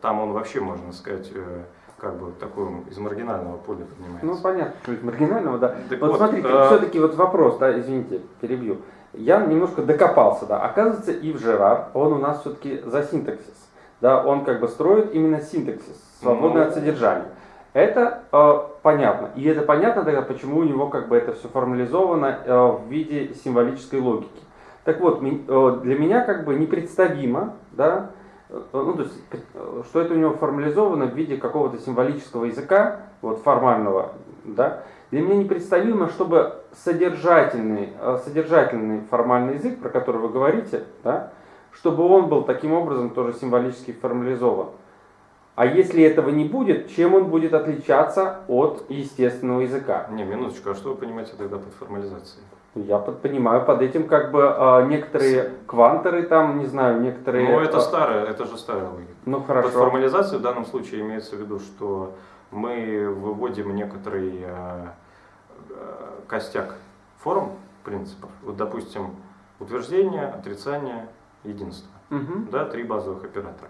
там он вообще, можно сказать, э, как бы такой из маргинального поля поднимается. Ну, понятно, что из маргинального, да. Так вот, вот, смотрите, э, все-таки вот вопрос, да, извините, перебью. Я немножко докопался, да. Оказывается, Ив Жерар, он у нас все-таки за синтаксис. Да, он как бы строит именно синтаксис, свободный Ну. от содержания. Это э, понятно. И это понятно тогда, почему у него как бы это все формализовано э, в виде символической логики. Так вот, э, для меня как бы непредставимо, да, э, ну, то есть, э, что это у него формализовано в виде какого-то символического языка, вот формального, да, для меня непредставимо, чтобы содержательный, э, содержательный формальный язык, про который вы говорите, да, чтобы он был таким образом тоже символически формализован. А если этого не будет, чем он будет отличаться от естественного языка? Не, минуточку, а что вы понимаете тогда под формализацией? Я под- понимаю под этим как бы э, некоторые квантеры там, не знаю, некоторые... Ну, это э, старая, это же старая логика. Ну Под хорошо. формализацией в данном случае имеется в виду, что мы выводим некоторый э, костяк форм, принципов. Вот, допустим, утверждение, отрицание, единство. Мгм. Да, три базовых оператора.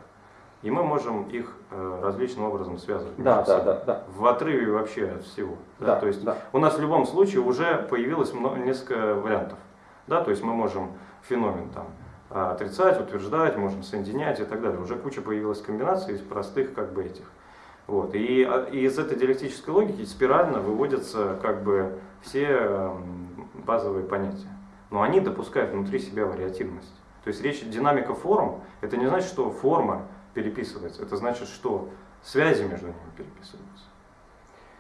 И мы можем их э, различным образом связывать. Да, да, да, да. В отрыве вообще от всего. Да, Да, то есть да. у нас в любом случае уже появилось мно- несколько вариантов. Да, то есть мы можем феномен там а, отрицать, утверждать, можем соединять и так далее. Уже куча появилась комбинаций из простых как бы этих. Вот. И, а, и из этой диалектической логики спирально выводятся как бы все эм, базовые понятия. Но они допускают внутри себя вариативность. То есть речь динамика форм, это не значит, что форма переписывается, это значит, что связи между ними переписываются.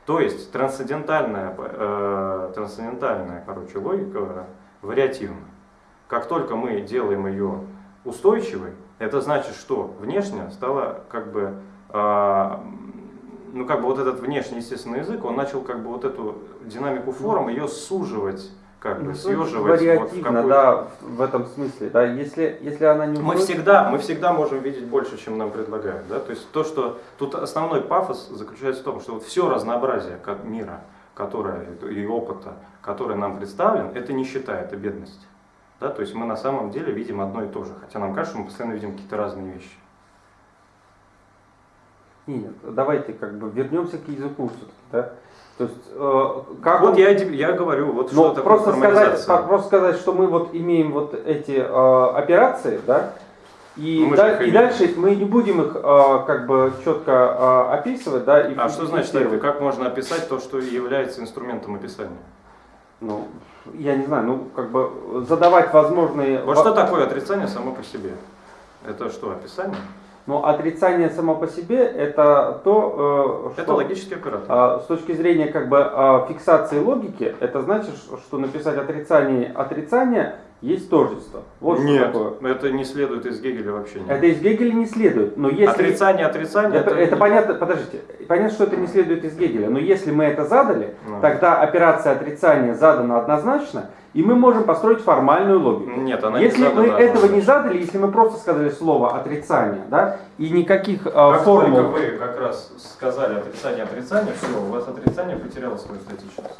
То есть трансцендентальная, э, трансцендентальная короче, логика вариативна. Как только мы делаем ее устойчивой, это значит, что внешне стало как бы, э, ну как бы вот этот внешний естественный язык, он начал как бы вот эту динамику форм, ее суживать, как бы Ну, съеживать. вот в какую-то- да, в этом смысле. Да, если, если она не мы всегда, мы всегда можем видеть больше, чем нам предлагают. Да? То есть то, что тут основной пафос заключается в том, что вот все разнообразие ко- мира, которое и опыта, который нам представлен, это нищета, это бедность. Да? То есть мы на самом деле видим одно и то же, хотя нам кажется, что мы постоянно видим какие-то разные вещи. Нет, давайте как бы вернемся к языку все-таки, да. То есть, э, как вот он- я, я говорю, вот Ну, что такое просто сказать, формализация. по- просто сказать, что мы вот имеем вот эти э, операции, да, и, Мы же да- и дальше мы не будем их э, как бы четко э, описывать, да, и А что значит. Как можно описать то, что является инструментом описания? Ну, я не знаю, ну, как бы задавать возможные... Вот во- что такое отрицание само по себе? Это что, описание? Но отрицание само по себе это то, э, Это что логический оператор. а, с точки зрения как бы а, фиксации логики, это значит, что написать отрицание отрицания есть тождество. Вот что Нет, такое. это не следует из Гегеля вообще. Это из Гегеля не следует, но если... Отрицание, отрицание. Это, это понятно, подождите, понятно, что это не следует из Гегеля, но если мы это задали, Ну. тогда операция отрицания задана однозначно, и мы можем построить формальную логику. Нет, она если не мы задана этого не задали, если мы просто сказали слово отрицание, да, и никаких э, Как формул... только вы как раз сказали отрицание, отрицание, все, у вас отрицание потеряло свою статичность.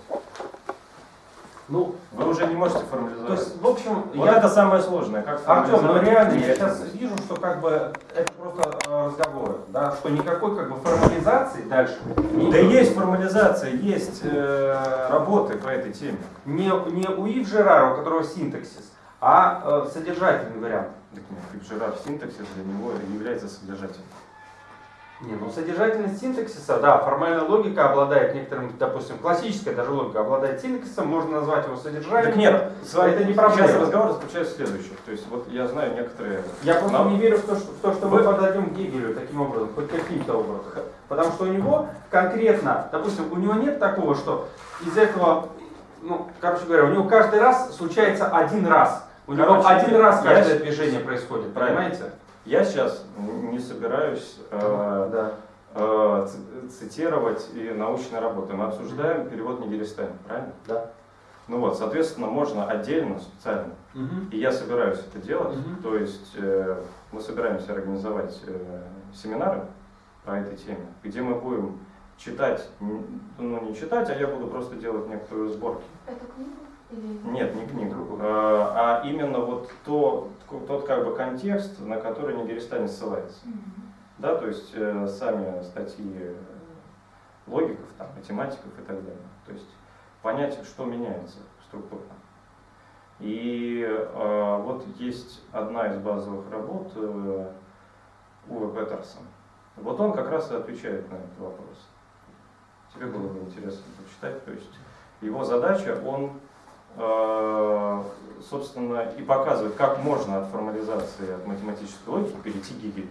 Ну, Вы уже не можете то формализовать. есть, в общем, Вот я... это самое сложное. Как Артем, ну реально, я сейчас вижу, что как бы это просто разговоры, да, что никакой как бы формализации дальше не Да идет. есть формализация, есть э, работы по этой теме. Не, не у Ив Жерара, у которого синтаксис, а э, содержательный вариант. Так нет, Фиджерар синтаксис для него является содержательным. Не, ну содержательность синтаксиса, да, формальная логика обладает некоторым, допустим, классическая даже логика обладает синтаксисом, можно назвать его содержательным. Так нет, с вами это не проблема. Сейчас разговор заключается в следующем. То есть вот я знаю некоторые... Я просто Нам- не верю в то, что, в то, что мы подойдем к Гегелю таким образом, хоть каким-то образом. Потому что у него конкретно, допустим, у него нет такого, что из этого, ну, короче говоря, у него каждый раз случается один раз. У него Короче, один раз я каждое щ- движение происходит, понимаете? Я сейчас не собираюсь э, Да. э, цитировать и научные работы. Мы обсуждаем перевод Нигеристайна, правильно? Да. Ну вот, соответственно, можно отдельно, специально. И я собираюсь это делать. Мгм. То есть э, мы собираемся организовать э, семинары по этой теме, где мы будем читать, ну не читать, а я буду просто делать некоторые сборки. Это книга? Или... Нет, не книгу, э, а именно вот то, тот как бы контекст, на который Нигеристайн ссылается. Да, то есть э, сами статьи э, логиков, там, математиков и так далее. То есть понять, что меняется структурно. И э, вот есть одна из базовых работ э, Уве Петерсон. Вот он как раз и отвечает на этот вопрос. Тебе было бы интересно почитать. То есть его задача, он, собственно, и показывает, как можно от формализации, от математической логики перейти к Гегелю.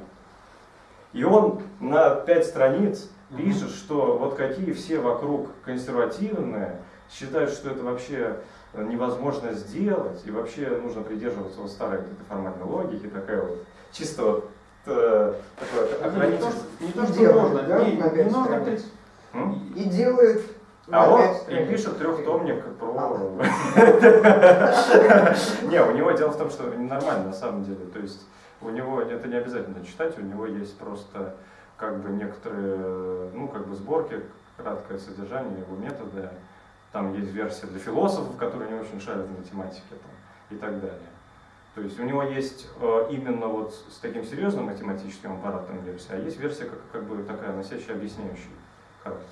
И он на пять страниц пишет, что вот какие все вокруг консервативные, считают, что это вообще невозможно сделать, и вообще нужно придерживаться вот старой формальной логики, такая вот, чисто вот э, такое Не то, охранительство. что- не то, что Делают, можно, да, не, на пять не нужно страниц? критиковать. М? И делают А на он и пишет трехтомник про... Не, у него дело в том, что нормально на самом деле. То есть у него это не обязательно читать, у него есть просто как бы некоторые, ну как бы сборки, краткое содержание его метода. Там есть версия для философов, которые не очень шарят в математике там, и так далее. То есть у него есть э, именно вот с таким серьезным математическим аппаратом версия, а есть версия как, как бы такая носящая объясняющий характер.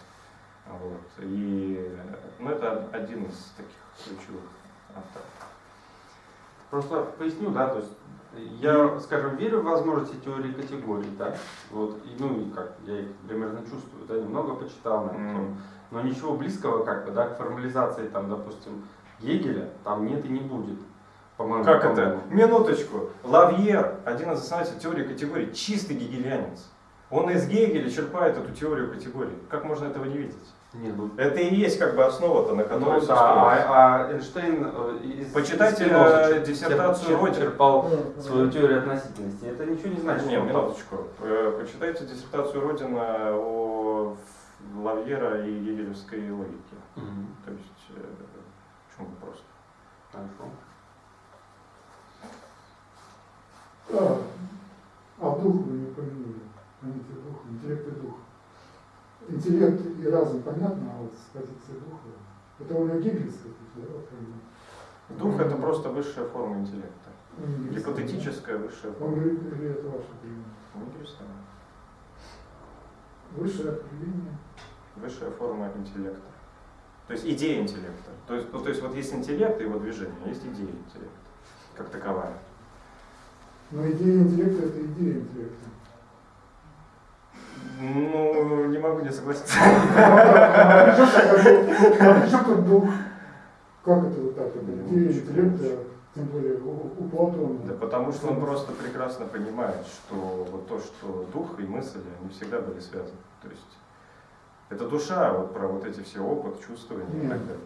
Вот. И ну, это один из таких ключевых авторов. Просто поясню, да, то есть я, скажем, верю в возможности теории категорий, да, вот, и, ну и как, я их примерно чувствую, да, немного почитал на эту М. тему, но ничего близкого, как бы, да, к формализации, там, допустим, Гегеля, там нет и не будет, по-моему. Как это? по-моему. Минуточку. Лавьер, один из основателей теории категорий, чистый гегелянец. Он из Гегеля черпает эту теорию категорий. Как можно этого не видеть? Не, ну, Это и есть как бы основа-то, на которой ну да, а, а Эйнштейн э, из Почитайте, из Спинозы э, чер- диссертацию чер- Родина. черпал свою теорию относительности. Это ничего не значит. Не, что он там- минуточку. Э, Почитайте диссертацию Родина о Лавьера и гегелевской логике. Мгм. То есть, э, в чем вопрос? Хорошо. А, а дух вы не упомянули. Понятие духа, интеллект и дух. Интеллект и разум понятно, а вот с позиции духа. Это у как бы. Дух это просто высшая форма интеллекта. Не. Гипотетическая высшая Он форма. говорит, или это ваше определение? Интересно. Высшее определение. Высшая форма интеллекта. То есть идея интеллекта. То есть, ну, то есть вот есть интеллект и его движение, а есть идея интеллекта, как таковая. Но идея интеллекта это идея интеллекта. Ну, не могу не согласиться. Чем тут дух? Как это вот так? Интеллекта, тем более у, Платона. Да потому что он просто прекрасно понимает, что вот то, что дух и мысль, они всегда были связаны. То есть это душа, вот про вот эти все опыт, чувствования и так далее.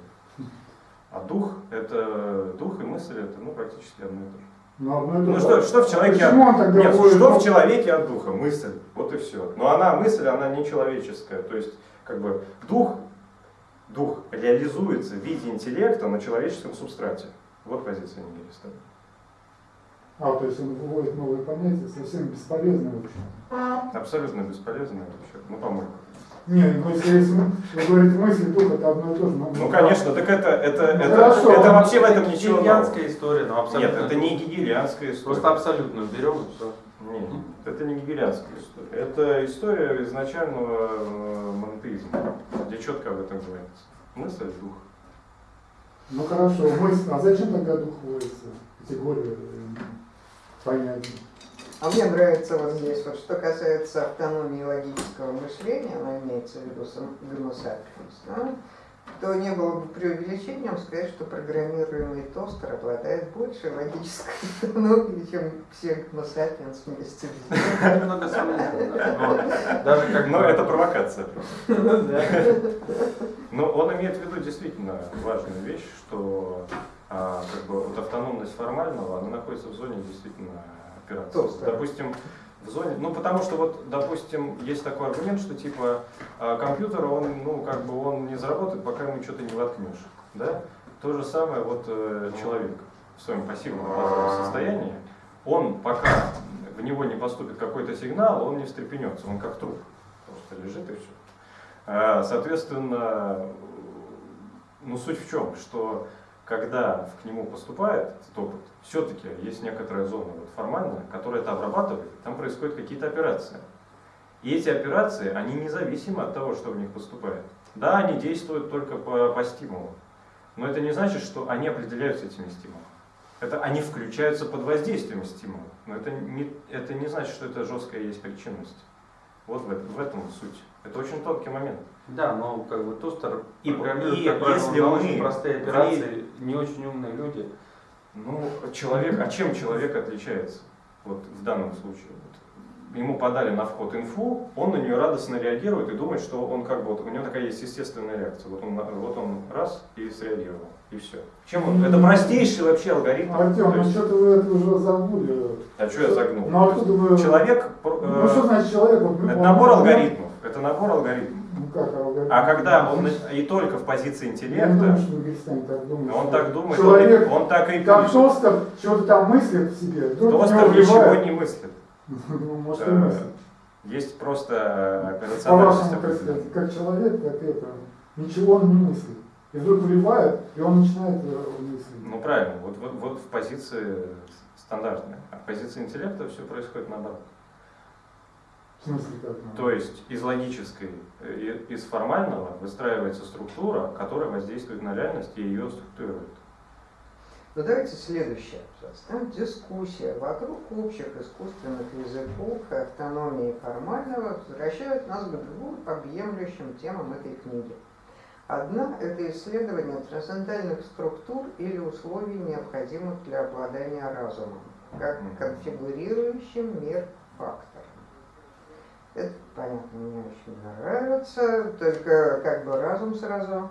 А дух это дух и мысль это ну, практически одно и то же. Ну, одно и то Ну что, что в человеке Почему он тогда Нет, ходит, что ну, в человеке от духа? Мысль. Вот и все. Но она мысль, она не человеческая. То есть, как бы дух, дух реализуется в виде интеллекта на человеческом субстрате. Вот позиция нигилиста. А, то есть он выводит новые понятия, совсем бесполезные, в общем. Абсолютно бесполезная вообще. Ну, по-моему. Не, ну если, вы говорите мысли, дух, это одно и то же. но- Ну, конечно, так это, это, Ну, это, хорошо. это вообще в этом ничего нового. Гигельянская история, но абсолютно. Нет, это не гигелианская история. Просто абсолютно берем и все. Нет, это не гегелианская история. Это история изначального э, монотеизма, где четко об этом говорится. Мысль, дух. Ну хорошо, мысль, а зачем тогда дух вводится? Категория э, понятий. А мне нравится вот здесь, вот что касается автономии логического мышления, она имеется в виду сам Homo да, то не было бы преувеличением сказать, что программируемый тостер обладает большей логической автономией, чем все Homo вместе взятые. Но Даже как Но бы- это провокация. просто. Ну. Но он имеет в виду действительно важную вещь, что а, как бы вот автономность формального, она находится в зоне действительно операции. Толстая. Допустим, в зоне, ну потому что вот, допустим, есть такой аргумент, что типа а, компьютер, он, ну как бы он не заработает, пока ему что-то не воткнешь, да? То же самое вот э, человек в своем пассивном базовом состоянии, он пока в него не поступит какой-то сигнал, он не встрепенется, он как труп, просто лежит и все. А, Соответственно, ну суть в чем, что когда к нему поступает этот опыт, все-таки есть некоторая зона вот, формальная, которая это обрабатывает, там происходят какие-то операции. И эти операции, они независимы от того, что в них поступает. Да, они действуют только по, по стимулу, но это не значит, что они определяются этими стимулами. Это они включаются под воздействием стимула, но это не, это не значит, что это жесткая есть причинность. Вот в, в этом суть. Это очень тонкий момент. Да, но как бы тостер И- программирует, и как правило, если мы простые операции, не очень умные люди. Ну, человек, а чем человек отличается? Вот в данном случае. Вот ему подали на вход инфу, он на нее радостно реагирует и думает, что он как бы, вот у него такая есть естественная реакция. Вот он, вот он раз и среагировал, и все. Чем он? Это простейший вообще алгоритм. Артем, ну что-то вы это уже забыли. а что я загнул? Ну откуда вы... Человек, э, Ну что значит человек? Вот, это он- набор он- алгоритмов. Это набор алгоритмов. Ну? А когда он и только в позиции интеллекта, думаю, что Вегетстан так думает. он так думает, Человек, он, он так и как пишет. Тостер, чего-то там мыслит в себе. вдруг в него Тостер ничего не мыслит. Ну, может, и Э, мыслит. Есть просто операциональность определенная. сказать, как человек, как это, ничего он не мыслит. И вдруг вливает, и он начинает э, мыслить. Ну правильно, вот, вот, вот в позиции стандартной. А в позиции интеллекта все происходит наоборот. В смысле как? ну? То есть из логической, э, из формального выстраивается структура, которая воздействует на реальность и ее структурирует. Ну давайте следующий абзац. Там дискуссия вокруг общих искусственных языков и автономии формального возвращает нас к двум объемлющим темам этой книги. Одна – это исследование трансцендентальных структур или условий, необходимых для обладания разумом, как конфигурирующим мир фактором. Это, понятно, мне очень нравится, только как бы разум сразу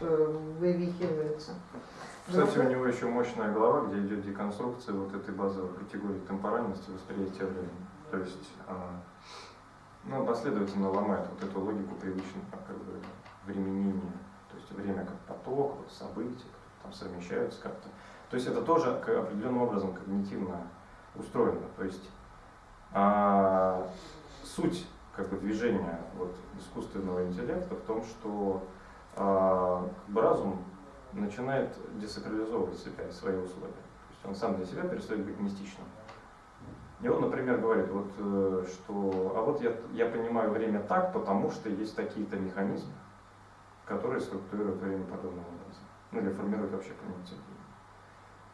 э, вывихивается. Кстати, у Ну, него еще мощная глава, где идет деконструкция вот этой базовой категории темпоральности восприятия времени. То есть, а, ну, последовательно ломает вот эту логику привычного как бы, временения. То есть время как поток, вот, события, там совмещаются как-то. То есть это тоже определенным образом когнитивно устроено. То есть а, суть как бы, движения вот, искусственного интеллекта в том, что а, как бы разум начинает десакрализовывать себя и свои условия. То есть он сам для себя перестает быть мистичным. И он, например, говорит, вот, э, что а вот я, я понимаю время так, потому что есть такие-то механизмы, которые структурируют время подобным образом. Ну или формируют вообще времени.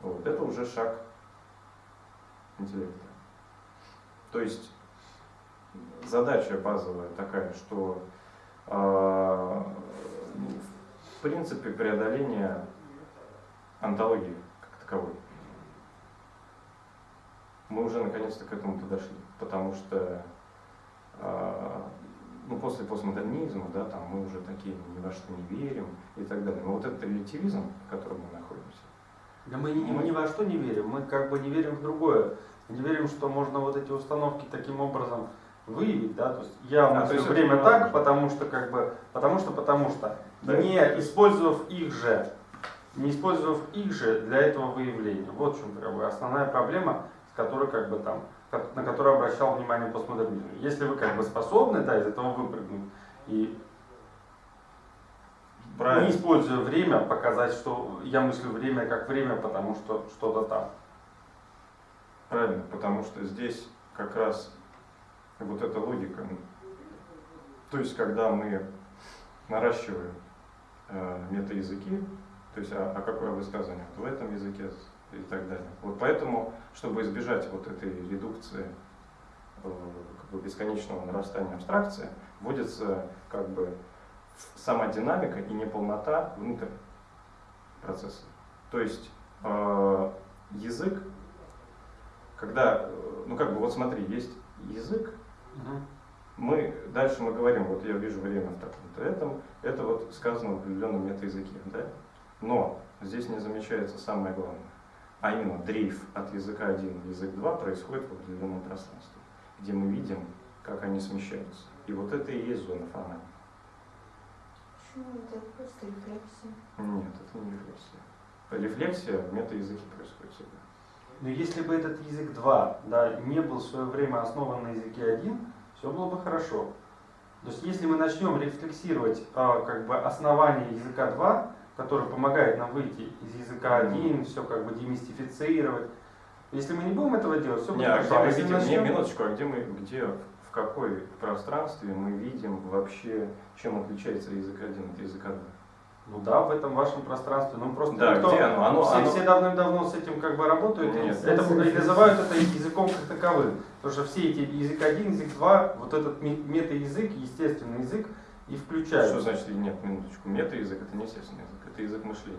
Вот. Это уже шаг интеллекта. То есть задача базовая такая, что а, в принципе преодоление антологии как таковой. Мы уже наконец-то к этому подошли, потому что а, ну, после постмодернизма, да, там мы уже такие ни во что не верим и так далее. Но вот этот релятивизм, в котором мы находимся, Да мы, ни- мы ни во что не верим, мы как бы не верим в другое. Мы не верим, что можно вот эти установки таким образом выявить, да, то есть я А, есть время так, потому что как бы, потому что, потому что, Да. не использовав их же, не использовав их же для этого выявления. Вот в чем как бы, основная проблема, с которой как бы там, на которую обращал внимание постмодернизм. Если вы как бы способны, да, из этого выпрыгнуть и правильно. не используя время, показать, что я мыслю время как время, потому что что-то там. Правильно, потому что здесь как раз вот эта логика. То есть, когда мы наращиваем э, метаязыки, то есть, а, а какое высказывание в этом языке и так далее. Вот поэтому, чтобы избежать вот этой редукции, э, как бы бесконечного нарастания абстракции, вводится как бы сама динамика и неполнота внутрь процесса. То есть э, язык когда, э, ну как бы, вот смотри, есть язык, мы, дальше мы говорим, вот я вижу время в таком-то этом, это вот сказано в определенном метаязыке, да? Но здесь не замечается самое главное, а именно дрейф от языка 1 в язык 2 происходит в определенном пространстве, где мы видим, как они смещаются. И вот это и есть зона формальная. Почему это просто рефлексия? Нет, это не рефлексия. Рефлексия в метаязыке происходит всегда. Но если бы этот язык 2 да, не был в свое время основан на языке 1, все было бы хорошо. То есть если мы начнем рефлексировать а, как бы основание языка 2, который помогает нам выйти из языка 1, все как бы демистифицировать, если мы не будем этого делать, все будет Не, а хорошо. где А мы если видим, не, начнем- минуточку, а где мы, где, в какой пространстве мы видим вообще, чем отличается язык один от языка два? Ну да, в этом вашем пространстве. Ну просто Да, никто- где оно? Оно- все, оно- все давным-давно с этим как бы работают Нет. и, это, и называют это языком как таковым. Потому что все эти язык 1, язык 2, вот этот ме- мета-язык, естественный язык и включают. Что значит, нет, минуточку, мета-язык это не естественный язык, это язык мышления.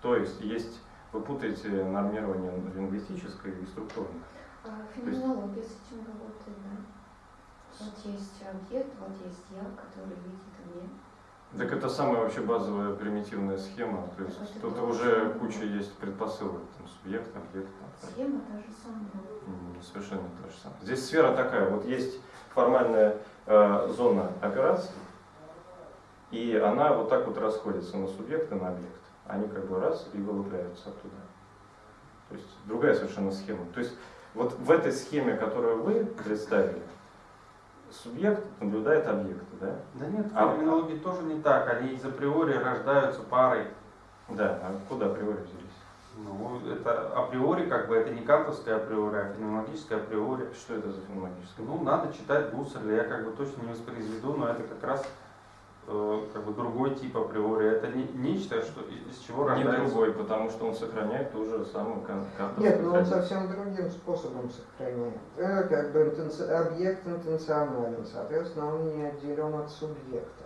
То есть есть, вы путаете нормирование лингвистическое и структурное. А феноменология с этим работает, да? Вот есть объект, вот есть я, который видит. Так это самая вообще базовая примитивная схема, то есть Это тут уже куча есть предпосылок, там, субъект, объект, Схема та же самая. Совершенно то же самое. Здесь сфера такая, вот есть формальная э, зона операций, и она вот так вот расходится на субъект и на объект. Они как бы раз и вылупляются оттуда. То есть другая совершенно схема. То есть вот в этой схеме, которую вы представили, субъект наблюдает объекты, да? Да нет, А- феноменологии тоже не так. Они из априори рождаются парой. Да, а куда априори взялись? Ну, это априори, как бы, это не кантовское априори, а феноменологическое априори. Что это за феноменологическое? Ну, надо читать Гусарля, я как бы точно не воспроизведу, но это как раз как бы другой тип априори. Это не, нечто, что, из из чего Не рождается. другой, потому что он сохраняет ту же самую кантовскую Нет, ну он совсем другим способом сохраняет. Э, Как бы интенци- объект интенционален, соответственно, он не отделен от субъекта.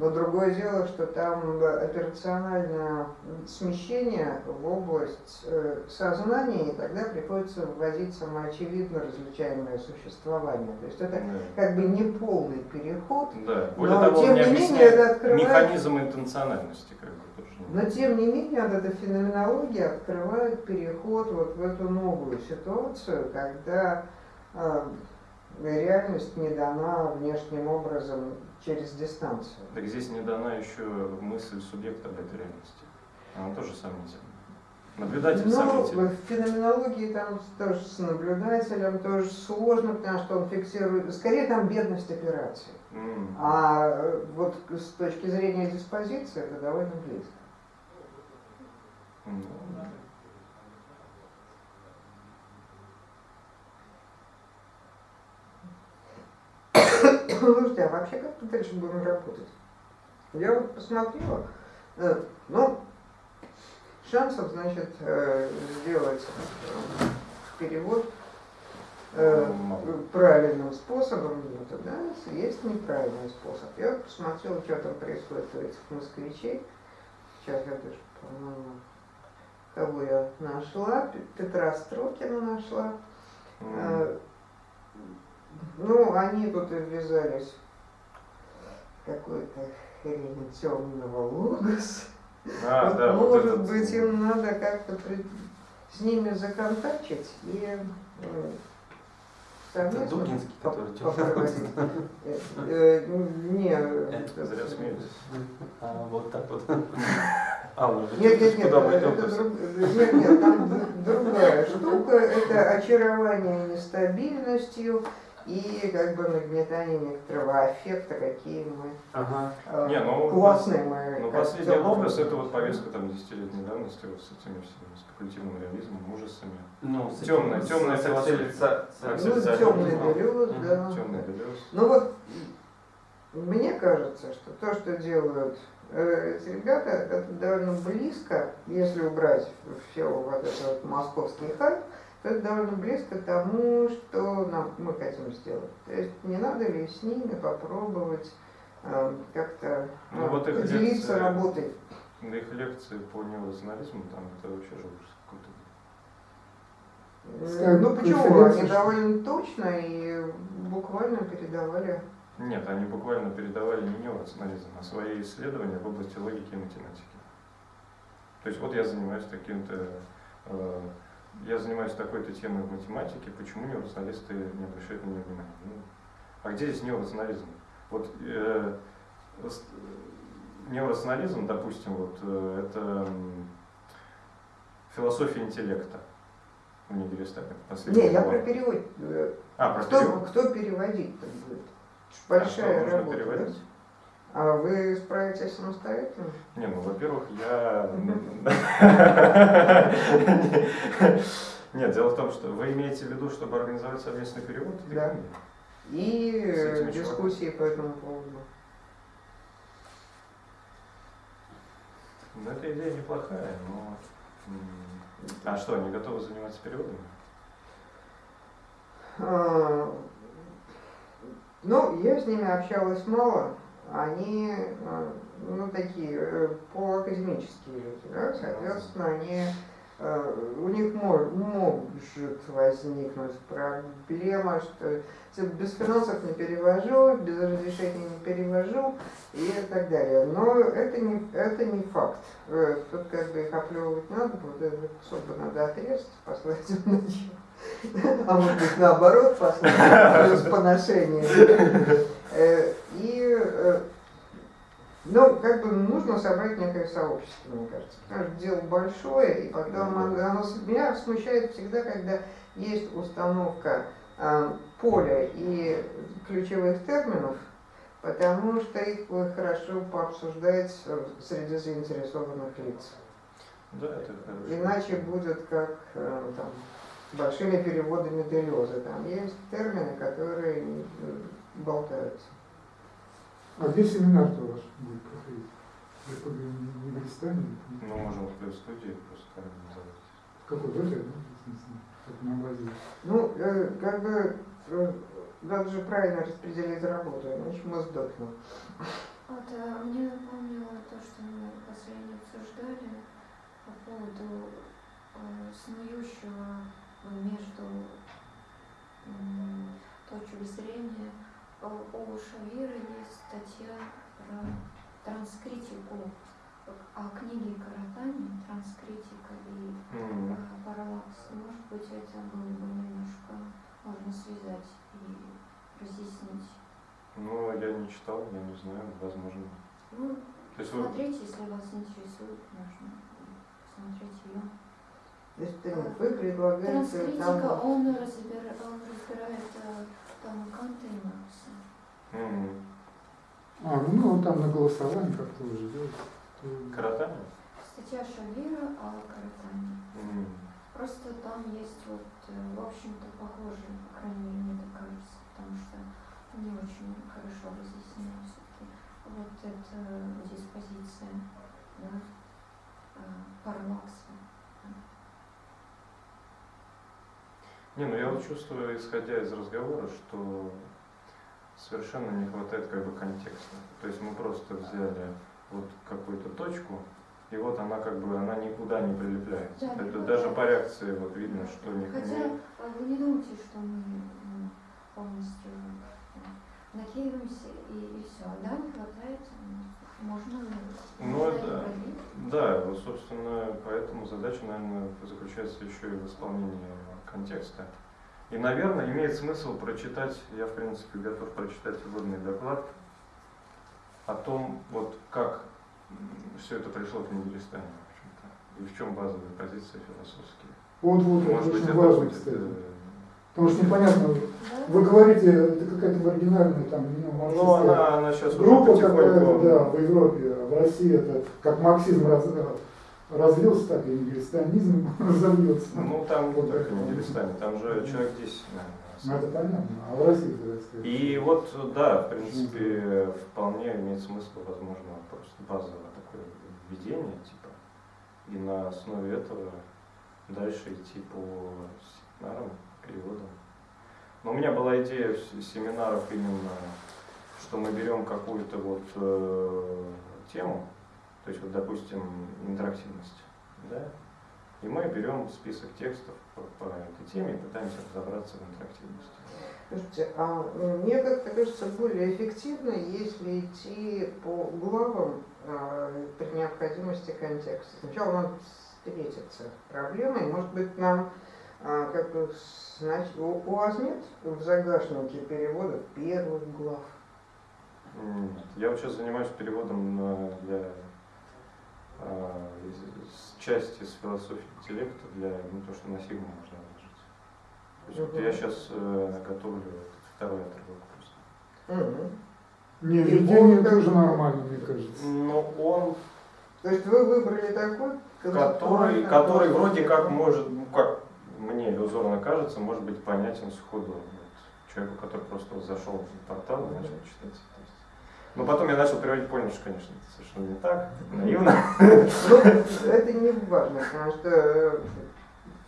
Но другое дело, что там э, операциональное смещение в область э, сознания, и тогда приходится вводить самоочевидно различаемое существование. То есть это Да. как бы не полный переход, Да, более но того, тем не не менее это открывает механизм интенциональности, как бы тоже. но тем не менее, вот эта феноменология открывает переход вот в эту новую ситуацию, когда э, реальность не дана внешним образом через дистанцию. Так здесь не дана еще мысль субъекта об этой реальности. Она тоже сомнительна. Наблюдатель Ну, сомнительный. в феноменологии там тоже с наблюдателем тоже сложно, потому что он фиксирует, скорее там бедность операции. М. А э, вот с точки зрения диспозиции это довольно близко. М. Слушайте, а вообще как мы дальше будем работать? Я вот посмотрела, э, ну, шансов, значит, э, сделать э, перевод правильным способом нет, да, есть неправильный способ. Я вот посмотрела, что там происходит у этих москвичей. Сейчас я даже, по-моему, кого я нашла, Пе- Петра Строкина нашла. М. Э, Ну, они тут и ввязались какой-то хрень темного логоса. А, Вот, да, вот может этот- быть, им надо как-то при- с ними законтачить и э, совместно Дугинский, по- который. Э, э, Не, Это Зря смеетесь. А, вот так вот. А, Нет, нет, нет, это нет, нет, там другая штука, это очарование нестабильностью и как бы нагнетание некоторого аффекта, какие мы Ага. э, Не, ну, классные мы. Ну, последний логос это вот повестка там десятилетней давности вот с этими всеми спекулятивным реализмом, ужасами. Ну, с Темная- темная с философия. с Ну, темный Мгм. да. Темный Делeuze. Ну вот, мне кажется, что то, что делают э, эти ребята, это довольно близко, если убрать все вот этот вот московский хайп, это довольно близко тому, что нам, мы хотим сделать. То есть не надо ли с ними попробовать э, как-то Ну, э, вот поделиться лекции- работой. На их лекции по неорационализму там это вообще же какой-то. Э, Ну почему? Они довольно точно и буквально передавали Нет, они буквально передавали не неорационализм, а свои исследования в области логики и математики. То есть вот я занимаюсь таким-то, э, я занимаюсь такой-то темой в математике, почему неорационалисты не обращают на нее внимания? Ну, а где здесь неорационализм? Вот э, неорационализм, допустим, вот э, это философия интеллекта у Нигеристапа. Не, я про перевод. э, А, про Кто, перевод. кто переводить-то будет? А Большая что, нужно работа. переводить? да? А вы справитесь самостоятельно? Не, ну, во-первых, я... Нет, дело в том, что вы имеете в виду, чтобы организовать совместный перевод Да. И дискуссии по этому поводу. Ну, эта идея неплохая, но... А что, они готовы заниматься переводами? А, Ну, я с ними общалась мало. Они, э, ну, такие э, полуакадемические люди, да, соответственно, они, э, у них мо- может возникнуть проблема, что без финансов не перевожу, без разрешения не перевожу и так далее. Но это не, это не факт. Тут как бы их оплевывать надо, вот этот кусок бы надо отрезать, послать в ночь. А может быть наоборот, послать плюс поношение. Э, И, ну, как бы нужно собрать некое сообщество, мне кажется. Потому что дело большое, и потом оно, оно меня смущает всегда, когда есть установка э, поля и ключевых терминов, потому что их хорошо пообсуждать среди заинтересованных лиц. Да, это хорошо. Иначе будет как э, там, большими переводами Делеза. Там есть термины, которые болтаются. А где семинар-то ваш будет проходить? Вы по Университете? Ну, можем в плюс студии просто организовать. Какой? В этой, да? в на базе? Ну, э, как бы э, надо же правильно распределить работу, иначе мы сдохнем. Вот, а мне напомнило то, что мы последнее обсуждали по поводу э, снующего между точек зрения. Э, У Шавира есть статья про транскритику о книге Каратани, транскритика и параллакс. Может быть, это было бы немножко можно связать и разъяснить. Ну, я не читал, я не знаю, возможно. Ну, То есть вы... Смотрите, если вас интересует, можно посмотреть ее. То есть э, вы предлагаете Транскритика, там... он, разбира, он разбирает э, там Канта и Маркса. А, ну вот там на голосовании как-то уже делать. Каратани? Статья Шавира о Каратане. М, Просто там есть вот, э, в общем-то, похожие, по крайней мере, мне так кажется, потому что не очень хорошо разъяснено все-таки вот эта диспозиция, да, э, Не, ну я вот чувствую, исходя из разговора, что совершенно не хватает как бы контекста. То есть мы просто взяли вот какую-то точку, и вот она как бы, она никуда не прилепляется. Да, Это даже по реакции вот видно, что не, Хотя а вы не думайте, что мы ну, полностью... э, накидываемся и, и все. Да, не хватает, м, можно Ну, можно это- продлить. Да, вот, собственно, поэтому задача, наверное, заключается еще и в исполнении контекста. И, наверное, имеет смысл прочитать, я, в принципе, готов прочитать вводный доклад о том, вот как все это пришло к Нигеристане, в общем-то, и в чем базовые позиции философские. Вот, вот, это Может быть, очень это важно, будет, кстати. э, Потому что непонятно, вы говорите, это какая-то маргинальная там Ну, неомарксистская она, она сейчас группа какая-то, да, в Европе, а в России это как марксизм раз- развился, так и нигилистанизм разовьется. Ну, там не Вот только это. Нигеристане, там же человек 10, наверное, Ну, это понятно, а в России, так сказать. И вот, да, в принципе, вполне имеет смысл, возможно, просто базовое такое введение, типа, и на основе этого дальше идти по семинарам, переводам. Но у меня была идея семинаров именно, что мы берем какую-то вот э, тему, то есть вот, допустим, интерактивность, да, и мы берем список текстов по, по этой теме и пытаемся разобраться в интерактивности. Слушайте, а мне как-то кажется более эффективно, если идти по главам а, при необходимости контекста. Сначала надо встретиться проблемой, может быть, нам а, как бы у, у вас нет в загашнике переводов первых глав? Нет. Я вот сейчас занимаюсь переводом для части с философии интеллекта для ну, то, что на сигму можно выложить. То есть вот я сейчас готовлю этот второй отрывок просто. Не, как- тоже нормально, мне кажется. Но он, То есть вы выбрали такой, который, концептуально который вроде как может, ну как мне иллюзорно кажется, может быть понятен сходу вот, человеку, который просто зашел в портал и начал читать. Но потом я начал приводить, понял, что, конечно, это совершенно не так, наивно. Ну, это не важно, потому что э,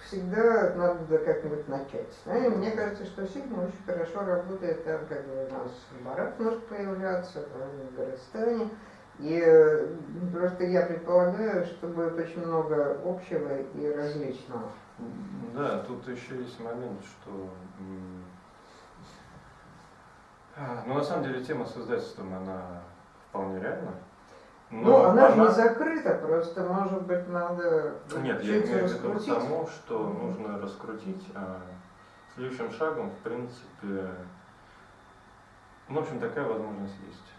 всегда надо как-нибудь начать. Да, и мне кажется, что Сигма очень хорошо работает там, как бы у нас Барат может появляться, там, в Горостане. И э, просто я предполагаю, что будет очень много общего и различного. Да, тут еще есть момент, что ну на самом деле тема с издательством, она вполне реальна. Ну, она же не закрыта, просто, может быть, надо Нет, я имею в виду к тому, что нужно раскрутить, а следующим шагом, в принципе, ну, в общем, такая возможность есть.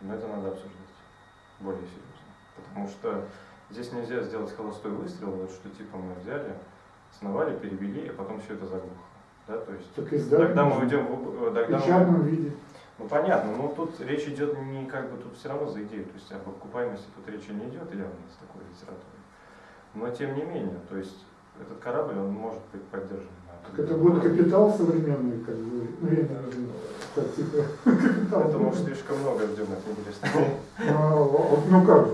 Но это надо обсуждать более серьезно. Потому что здесь нельзя сделать холостой выстрел, вот что типа мы взяли, основали, перевели, а потом все это заглохло. Да, то есть Так издать тогда мы уйдем в, В тогда мы- виде. ну понятно, но тут речь идет не как бы тут все равно за идею, то есть об окупаемости тут речи не идет явно с такой литературой. Но тем не менее, то есть этот корабль, он может быть поддержан. Так это будет капитал современный, как бы, время, так, типа, капитал. Это уж слишком много ждем от Нигеристана. А, вот, ну как же